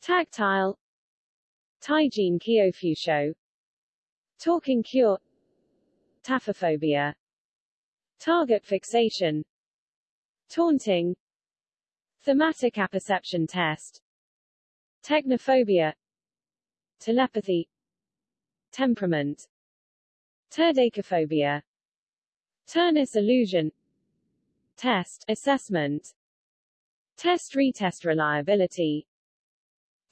Tactile. Taijin Kyofusho Talking cure Taphophobia Target fixation Taunting Thematic apperception test Technophobia Telepathy Temperament Turdacophobia Ternus illusion Test assessment Test retest reliability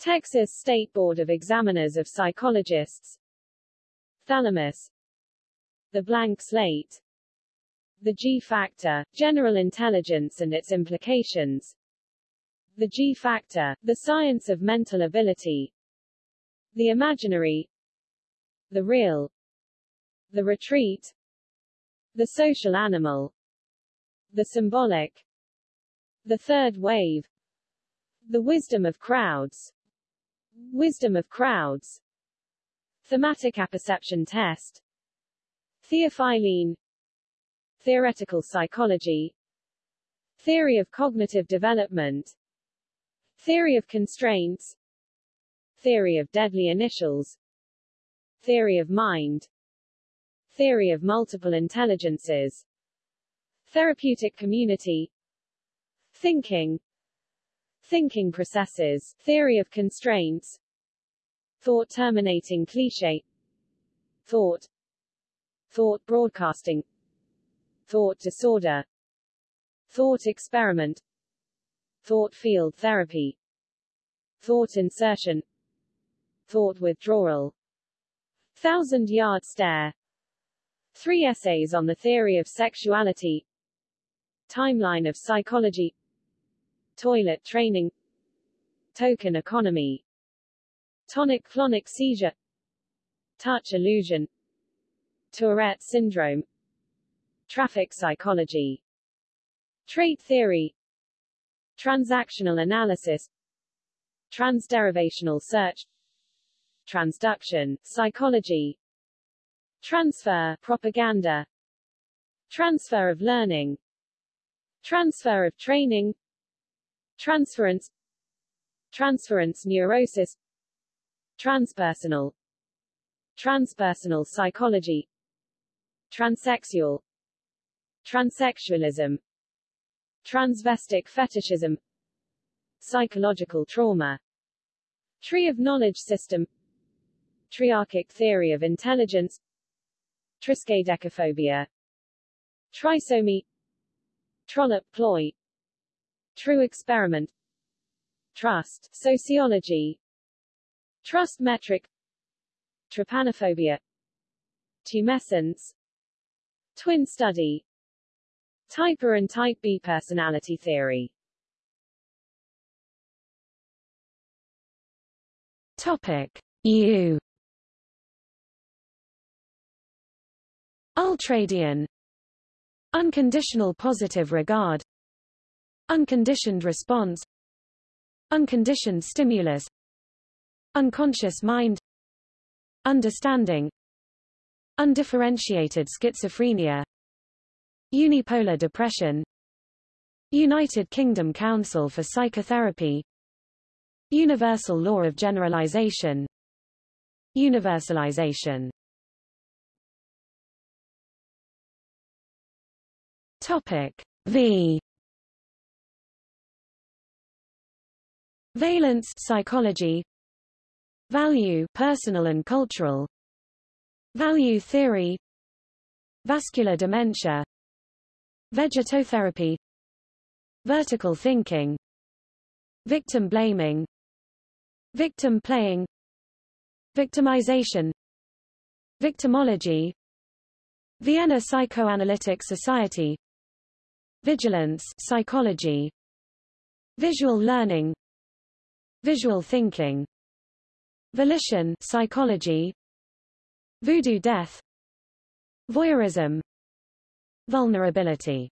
Texas State Board of Examiners of Psychologists Thalamus The blank slate the G-factor, general intelligence and its implications. The G-factor, the science of mental ability. The imaginary. The real. The retreat. The social animal. The symbolic. The third wave. The wisdom of crowds. Wisdom of crowds. Thematic apperception test. Theophylline Theoretical psychology. Theory of cognitive development. Theory of constraints. Theory of deadly initials. Theory of mind. Theory of multiple intelligences. Therapeutic community. Thinking. Thinking processes. Theory of constraints. Thought terminating cliche. Thought Thought broadcasting. Thought disorder. Thought experiment. Thought field therapy. Thought insertion. Thought withdrawal. Thousand yard stare. Three essays on the theory of sexuality. Timeline of psychology. Toilet training. Token economy. Tonic-clonic seizure. Touch illusion Tourette syndrome. Traffic psychology. Trait theory. Transactional analysis. Transderivational search. Transduction psychology. Transfer propaganda. Transfer of learning. Transfer of training. Transference. Transference neurosis. Transpersonal. Transpersonal psychology transsexual. Transsexualism. Transvestic fetishism. Psychological trauma. Tree of knowledge system. Triarchic theory of intelligence. Triskaidekaphobia. Trisomy. Trollope ploy. True experiment. Trust. Sociology. Trust metric. Trypanophobia. Tumescence twin study. Type A and type B personality theory. Topic. U. Ultradian. Unconditional positive regard. Unconditioned response. Unconditioned stimulus. Unconscious mind. Understanding Undifferentiated schizophrenia Unipolar depression United Kingdom Council for Psychotherapy Universal law of generalization Universalization. Topic V. Valence psychology. Value personal and cultural Value theory. Vascular dementia. Vegetotherapy. Vertical thinking. Victim blaming. Victim playing. Victimization. Victimology. Vienna Psychoanalytic Society. Vigilance psychology. Visual learning. Visual thinking. Volition psychology Voodoo death. Voyeurism. Vulnerability.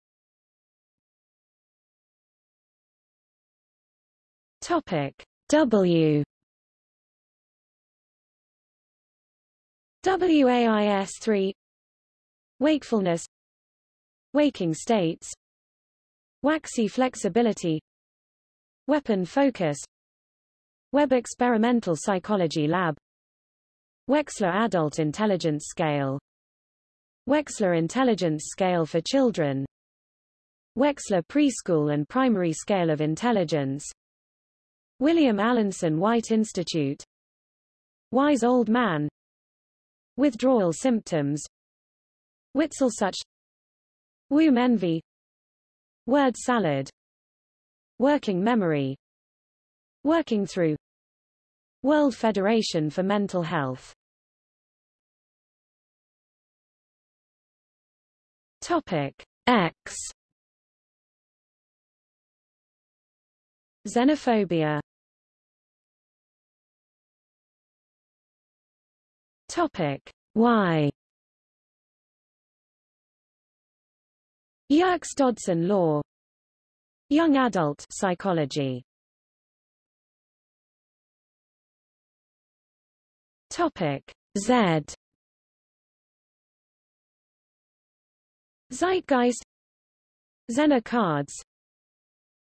Topic W. WAIS3 Wakefulness. Waking states. Waxy flexibility. Weapon focus. Web Experimental Psychology Lab Wechsler Adult Intelligence Scale. Wechsler Intelligence Scale for Children. Wechsler Preschool and Primary Scale of Intelligence. William Alanson White Institute. Wise Old Man. Withdrawal symptoms. Witzelsucht. Womb envy Word salad. Working memory. Working through World Federation for Mental Health. Topic X. Xenophobia. Topic Y. Yerkes-Dodson law. Young adult psychology Topic Z. Zeitgeist. Zener cards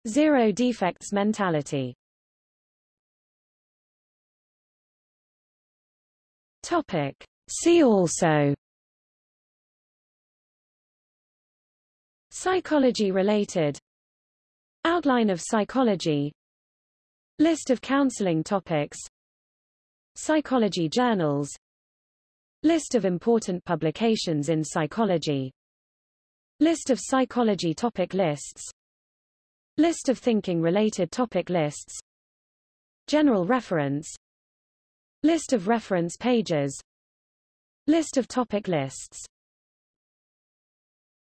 Zero defects mentality. Topic See also. Psychology related. Outline of psychology. List of counseling topics Psychology journals List of important publications in psychology List of psychology topic lists List of thinking-related topic lists General reference List of reference pages List of topic lists